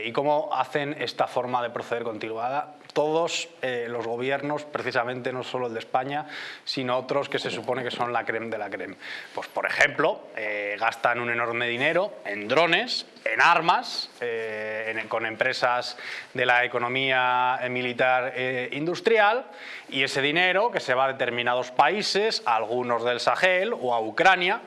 ¿Y cómo hacen esta forma de proceder continuada? Todos eh, los gobiernos, precisamente no solo el de España, sino otros que se supone que son la creme de la creme. Pues, por ejemplo, eh, gastan un enorme dinero en drones, en armas, eh, con empresas de la economía militar industrial, y ese dinero que se va a determinados países, algunos del Sahel o a Ucrania,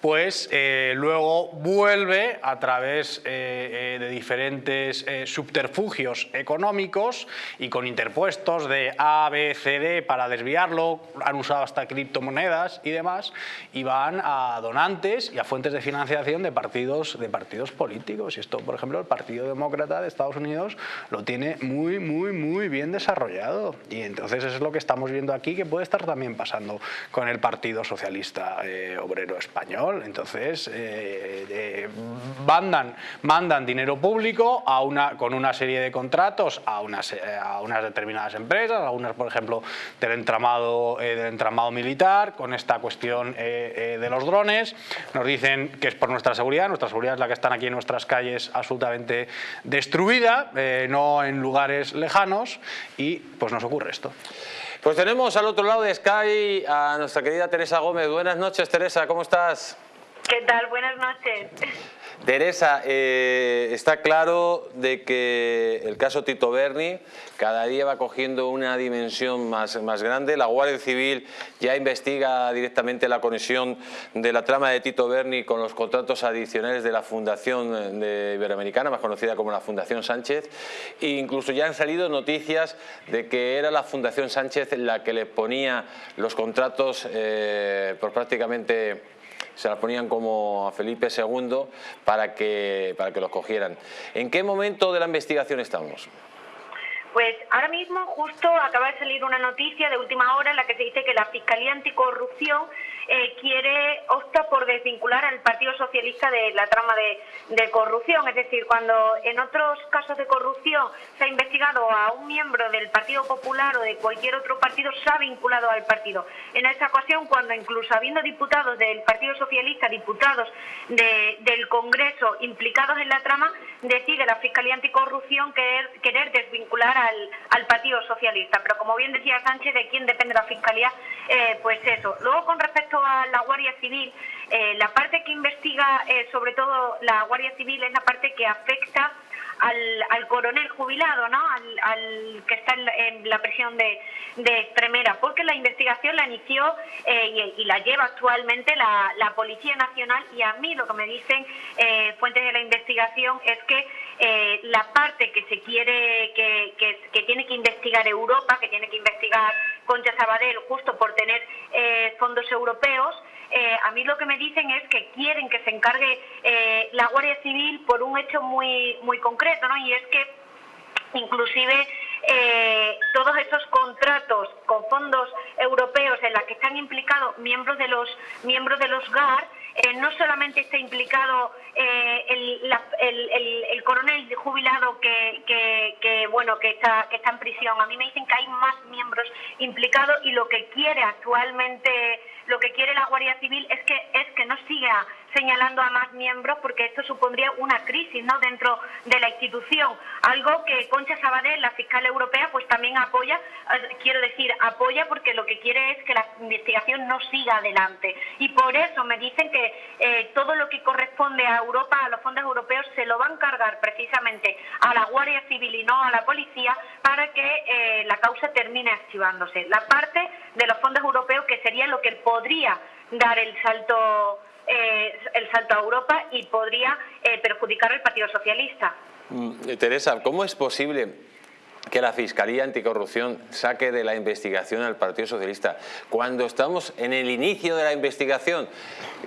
pues eh, luego vuelve a través eh, eh, de diferentes subterfugios económicos y con interpuestos de A, B, C, D para desviarlo, han usado hasta criptomonedas y demás, y van a donantes y a fuentes de financiación de partidos, de partidos políticos. Y esto, por ejemplo, el Partido Demócrata de Estados Unidos lo tiene muy, muy, muy bien desarrollado. Y entonces es lo que estamos viendo aquí, que puede estar también pasando con el Partido Socialista Obrero Español entonces, eh, mandan, mandan dinero público a con una serie de contratos a unas, eh, a unas determinadas empresas, algunas, por ejemplo, del entramado, eh, del entramado militar, con esta cuestión de los drones. Nos dicen que es por nuestra seguridad, nuestra seguridad es la que están aquí en nuestras calles absolutamente destruida, no en lugares lejanos, y pues nos ocurre esto. Pues tenemos al otro lado de Sky a nuestra querida Teresa Gómez. Buenas noches, Teresa, ¿cómo estás? ¿Qué tal? Buenas noches. Teresa, eh, está claro de que el caso Tito Berni cada día va cogiendo una dimensión más, más grande. La Guardia Civil ya investiga directamente la conexión de la trama de Tito Berni con los contratos adicionales de la Fundación de Iberoamericana, más conocida como la Fundación Sánchez. E incluso ya han salido noticias de que era la Fundación Sánchez la que le ponía los contratos eh, por prácticamente se las ponían como a Felipe II para que, para que los cogieran. ¿En qué momento de la investigación estamos? Pues ahora mismo justo acaba de salir una noticia de última hora en la que se dice que la Fiscalía Anticorrupción eh, quiere, opta por desvincular al Partido Socialista de la trama de, corrupción. Es decir, cuando en otros casos de corrupción se ha investigado a un miembro del Partido Popular o de cualquier otro partido, se ha vinculado al partido. En esta ocasión, cuando incluso habiendo diputados del Partido Socialista, diputados del Congreso implicados en la trama, decide la Fiscalía Anticorrupción querer, querer desvincular al, al, Partido Socialista. Pero como bien decía Sánchez, de quién depende la Fiscalía, eh, pues eso. Luego, con respecto a la Guardia Civil, eh, la parte que investiga eh, sobre todo la Guardia Civil es la parte que afecta al, coronel jubilado, ¿no? Al, que está en, la prisión de, de, Extremera, porque la investigación la inició eh, y, la lleva actualmente la, Policía Nacional y a mí lo que me dicen fuentes de la investigación es que la parte que se quiere, que, que tiene que investigar Europa, que tiene que investigar Concha Sabadell justo por tener eh, fondos europeos, eh, a mí lo que me dicen es que quieren que se encargue eh, la Guardia Civil por un hecho muy, muy concreto, ¿no? Y es que inclusive todos estos contratos con fondos europeos en los que están implicados miembros de los miembros de los GAR no solamente está implicado el, coronel jubilado que, bueno que está que está en prisión. A mí me dicen que hay más miembros implicados y lo que quiere actualmente lo que quiere la Guardia Civil es que es que no siga señalando a más miembros porque esto supondría una crisis ¿no? dentro de la institución, algo que Concha Sabadell, la fiscal europea, pues también apoya, eh, quiero decir, apoya porque lo que quiere es que la investigación no siga adelante. Y por eso me dicen que eh, todo lo que corresponde a Europa, a los fondos europeos, se lo van a cargar precisamente a la Guardia Civil y no a la policía para que eh, la causa termine activándose. La parte de los fondos europeos que sería lo que podría dar el salto eh, el salto a Europa y podría eh, perjudicar al Partido Socialista. Mm, Teresa, ¿cómo es posible que la Fiscalía Anticorrupción saque de la investigación al Partido Socialista. Cuando estamos en el inicio de la investigación,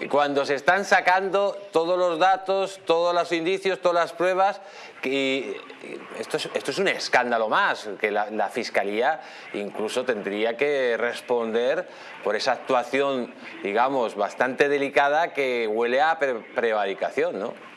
cuando se están sacando todos los datos, todos los indicios, todas las pruebas, esto es, esto es un escándalo más, que la, Fiscalía incluso tendría que responder por esa actuación, digamos, bastante delicada que huele a prevaricación, ¿no?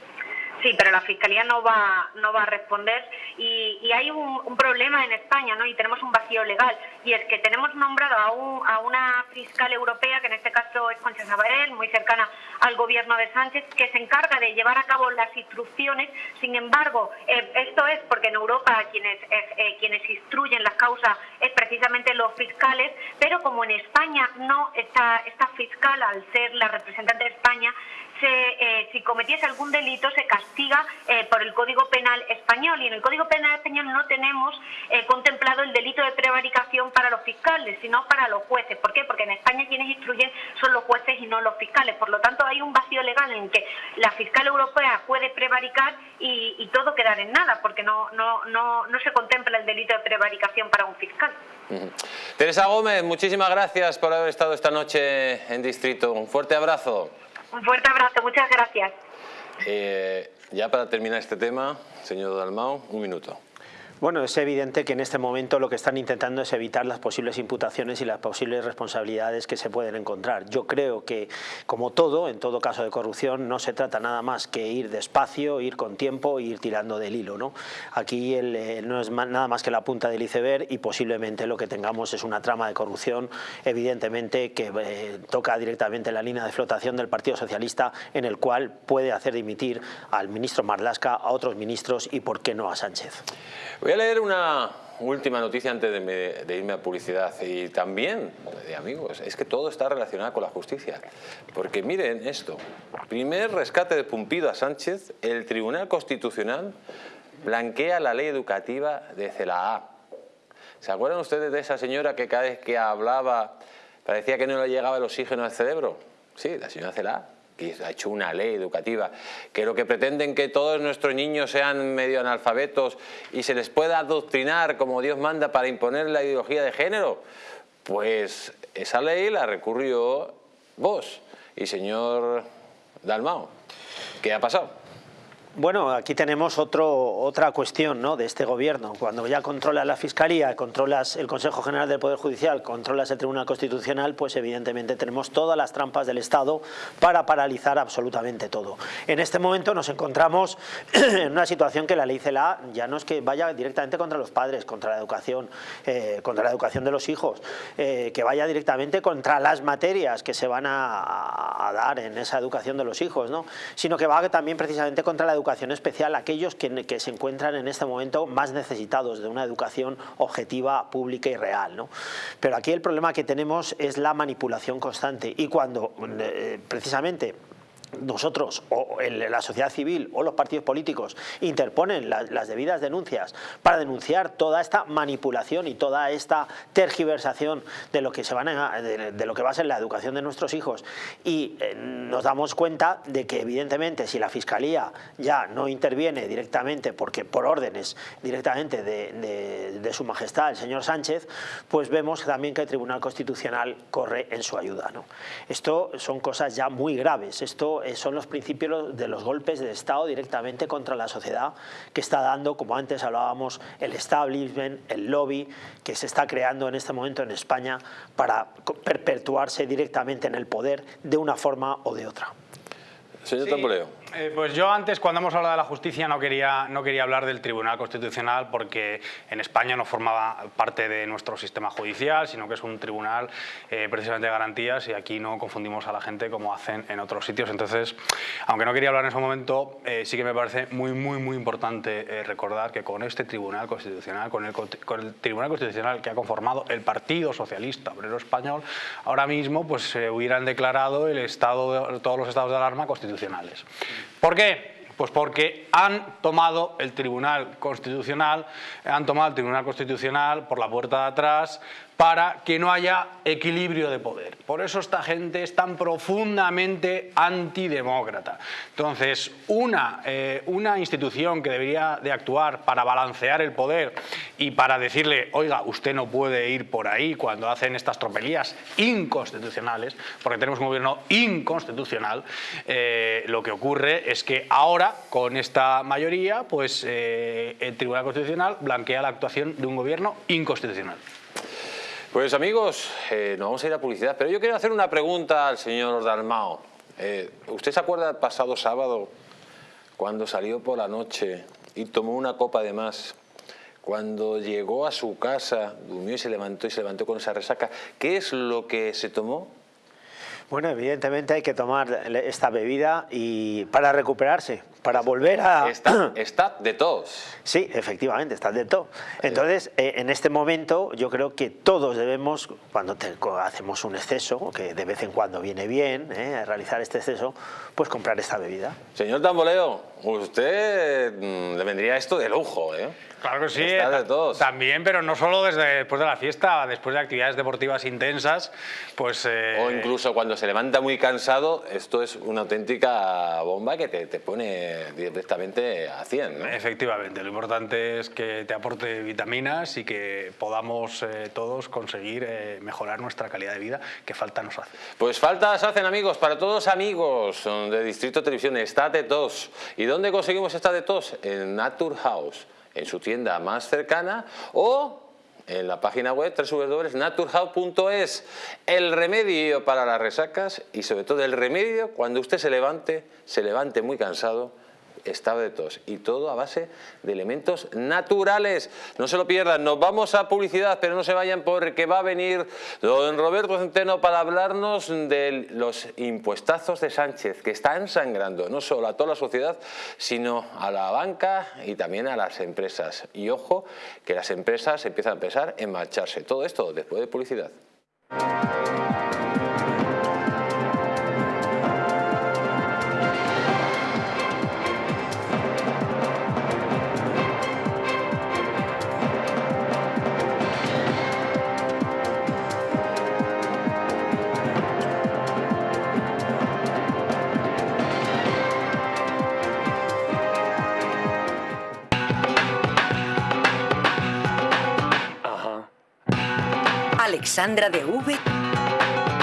Sí, pero la Fiscalía no va, no va a responder y, hay un, problema en España ¿no? y tenemos un vacío legal y es que tenemos nombrado a, un, a una fiscal europea, que en este caso es Concha Sabarel, muy cercana al gobierno de Sánchez, que se encarga de llevar a cabo las instrucciones. Sin embargo, eh, esto es porque en Europa quienes, eh, quienes instruyen las causas es precisamente los fiscales, pero como en España no está esta fiscal, al ser la representante de España, eh, si cometiese algún delito se castiga eh, por el Código Penal español y en el Código Penal español no tenemos eh, contemplado el delito de prevaricación para los fiscales, sino para los jueces. ¿Por qué? Porque en España quienes instruyen son los jueces y no los fiscales. Por lo tanto, hay un vacío legal en que la fiscal europea puede prevaricar y, todo quedar en nada, porque no, no, no, no se contempla el delito de prevaricación para un fiscal. Teresa Gómez, muchísimas gracias por haber estado esta noche en Distrito. Un fuerte abrazo. Un fuerte abrazo, muchas gracias. Eh, ya para terminar este tema, señor Dalmao, un minuto. Bueno, es evidente que en este momento lo que están intentando es evitar las posibles imputaciones y las posibles responsabilidades que se pueden encontrar. Yo creo que, como todo, en todo caso de corrupción, no se trata nada más que ir despacio, ir con tiempo e ir tirando del hilo. ¿no? Aquí no es nada más que la punta del iceberg y posiblemente lo que tengamos es una trama de corrupción, evidentemente, que eh, toca directamente la línea de flotación del Partido Socialista, en el cual puede hacer dimitir al ministro Marlasca, a otros ministros y, por qué no, a Sánchez. A leer una, última noticia antes de, irme a publicidad y también, de amigos, es que todo está relacionado con la justicia. Porque miren esto, primer rescate de Pumpido a Sánchez, el Tribunal Constitucional blanquea la ley educativa de CELAA. ¿Se acuerdan ustedes de esa señora que cada vez que hablaba parecía que no le llegaba el oxígeno al cerebro? Sí, la señora CELAA que ha hecho una ley educativa, que lo que pretenden que todos nuestros niños sean medio analfabetos y se les pueda adoctrinar como Dios manda para imponer la ideología de género, pues esa ley la recurrió vos y señor Dalmao. ¿Qué ha pasado? Bueno, aquí tenemos otro, otra cuestión ¿no? de este gobierno. Cuando ya controlas la Fiscalía, controlas el Consejo General del Poder Judicial, controlas el Tribunal Constitucional, pues evidentemente tenemos todas las trampas del Estado para paralizar absolutamente todo. En este momento nos encontramos en una situación que la ley CELA ya no es que vaya directamente contra los padres, contra la educación, eh, contra la educación de los hijos, eh, que vaya directamente contra las materias que se van a, dar en esa educación de los hijos, ¿no? sino que va también precisamente contra la educación educación especial aquellos que, se encuentran en este momento más necesitados de una educación objetiva, pública y real. Pero aquí el problema que tenemos es la manipulación constante y cuando eh, precisamente nosotros o la sociedad civil o los partidos políticos interponen las debidas denuncias para denunciar toda esta manipulación y toda esta tergiversación de lo que se van de, lo que va a ser la educación de nuestros hijos y eh, nos damos cuenta de que evidentemente si la fiscalía ya no interviene directamente porque por órdenes directamente de, su majestad el señor Sánchez pues vemos también que el Tribunal Constitucional corre en su ayuda ¿no? esto son cosas ya muy graves esto eh, son los principios de los golpes de Estado directamente contra la sociedad que está dando, como antes hablábamos, el establishment, el lobby que se está creando en este momento en España para perpetuarse directamente en el poder de una forma o de otra. Señor eh, pues yo antes, cuando hemos hablado de la justicia, no quería, no quería hablar del Tribunal Constitucional porque en España no formaba parte de nuestro sistema judicial, sino que es un tribunal eh, precisamente de garantías y aquí no confundimos a la gente como hacen en otros sitios. Entonces, aunque no quería hablar en ese momento, eh, sí que me parece muy, muy, muy importante recordar que con este Tribunal Constitucional, con el, con el, Tribunal Constitucional que ha conformado el Partido Socialista Obrero Español, ahora mismo pues se hubieran declarado el estado de, todos los estados de alarma constitucionales. ¿Por qué? Pues porque han tomado el Tribunal Constitucional, han tomado el Tribunal Constitucional por la puerta de atrás, para que no haya equilibrio de poder. Por eso esta gente es tan profundamente antidemócrata. Entonces, una, eh, una institución que debería de actuar para balancear el poder y para decirle, oiga, usted no puede ir por ahí cuando hacen estas tropelías inconstitucionales, porque tenemos un gobierno inconstitucional, eh, lo que ocurre es que ahora, con esta mayoría, pues eh, el Tribunal Constitucional blanquea la actuación de un gobierno inconstitucional. Pues amigos, eh, nos vamos a ir a publicidad, pero yo quiero hacer una pregunta al señor Dalmao. Eh, ¿Usted se acuerda del pasado sábado cuando salió por la noche y tomó una copa de más? Cuando llegó a su casa, durmió y se levantó y se levantó con esa resaca. ¿Qué es lo que se tomó? Bueno, evidentemente hay que tomar esta bebida y para recuperarse, para volver a... Está, de tos. Sí, efectivamente, está de tos. Entonces, eh, en este momento yo creo que todos debemos, cuando hacemos un exceso, que de vez en cuando viene bien eh, realizar este exceso, pues comprar esta bebida. Señor Tamboleo, usted mm, le vendría esto de lujo, ¿eh? Claro que sí, también, pero no solo desde después de la fiesta, después de actividades deportivas intensas, pues... Eh, o incluso cuando se levanta muy cansado, esto es una auténtica bomba que te, pone directamente a 100, Efectivamente, lo importante es que te aporte vitaminas y que podamos eh, todos conseguir eh, mejorar nuestra calidad de vida, que falta nos hace. Pues faltas hacen amigos, para todos amigos de Distrito Televisión, está de tos. ¿Y dónde conseguimos esta de tos? En Naturhaus en su tienda más cercana o en la página web www.naturhouse.es el remedio para las resacas y sobre todo el remedio cuando usted se levante, se levante muy cansado estaba de tos y todo a base de elementos naturales. No se lo pierdan, nos vamos a publicidad, pero no se vayan porque va a venir don Roberto Centeno para hablarnos de los impuestazos de Sánchez que están sangrando no solo a toda la sociedad, sino a la banca y también a las empresas. Y ojo, que las empresas empiezan a pensar en marcharse. Todo esto después de publicidad. Alexandra de V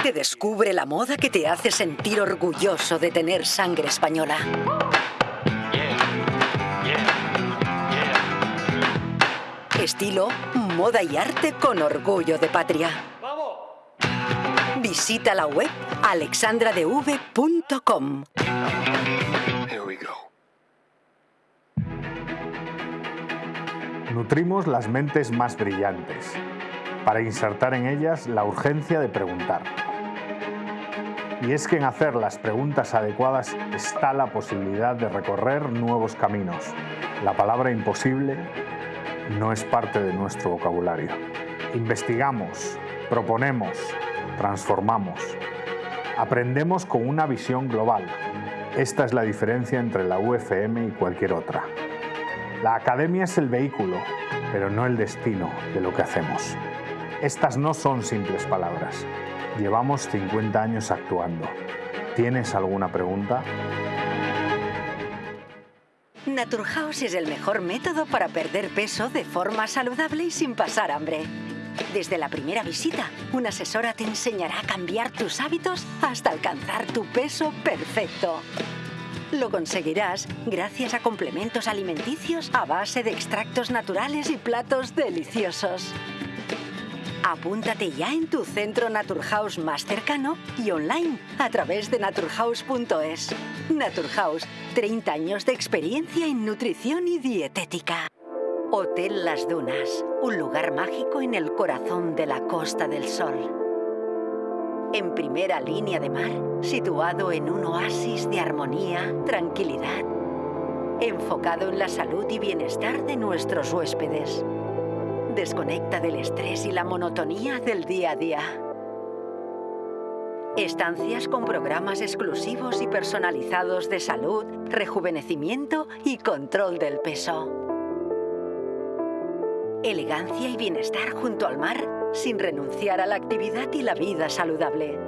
te descubre la moda que te hace sentir orgulloso de tener sangre española. Estilo, moda y arte con orgullo de patria. Visita la web alexandradev.com. Nutrimos las mentes más brillantes para insertar en ellas la urgencia de preguntar. Y es que en hacer las preguntas adecuadas está la posibilidad de recorrer nuevos caminos. La palabra imposible no es parte de nuestro vocabulario. Investigamos, proponemos, transformamos. Aprendemos con una visión global. Esta es la diferencia entre la UFM y cualquier otra. La academia es el vehículo, pero no el destino de lo que hacemos. Estas no son simples palabras. Llevamos 50 años actuando. ¿Tienes alguna pregunta? Naturhaus es el mejor método para perder peso de forma saludable y sin pasar hambre. Desde la primera visita, una asesora te enseñará a cambiar tus hábitos hasta alcanzar tu peso perfecto. Lo conseguirás gracias a complementos alimenticios a base de extractos naturales y platos deliciosos. Apúntate ya en tu centro Naturhaus más cercano y online a través de naturhaus.es. Naturhaus, 30 años de experiencia en nutrición y dietética. Hotel Las Dunas, un lugar mágico en el corazón de la Costa del Sol. En primera línea de mar, situado en un oasis de armonía, tranquilidad, enfocado en la salud y bienestar de nuestros huéspedes Desconecta del estrés y la monotonía del día a día. Estancias con programas exclusivos y personalizados de salud, rejuvenecimiento y control del peso. Elegancia y bienestar junto al mar sin renunciar a la actividad y la vida saludable.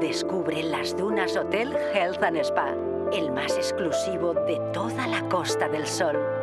Descubre las Dunas Hotel Health and Spa, el más exclusivo de toda la Costa del Sol.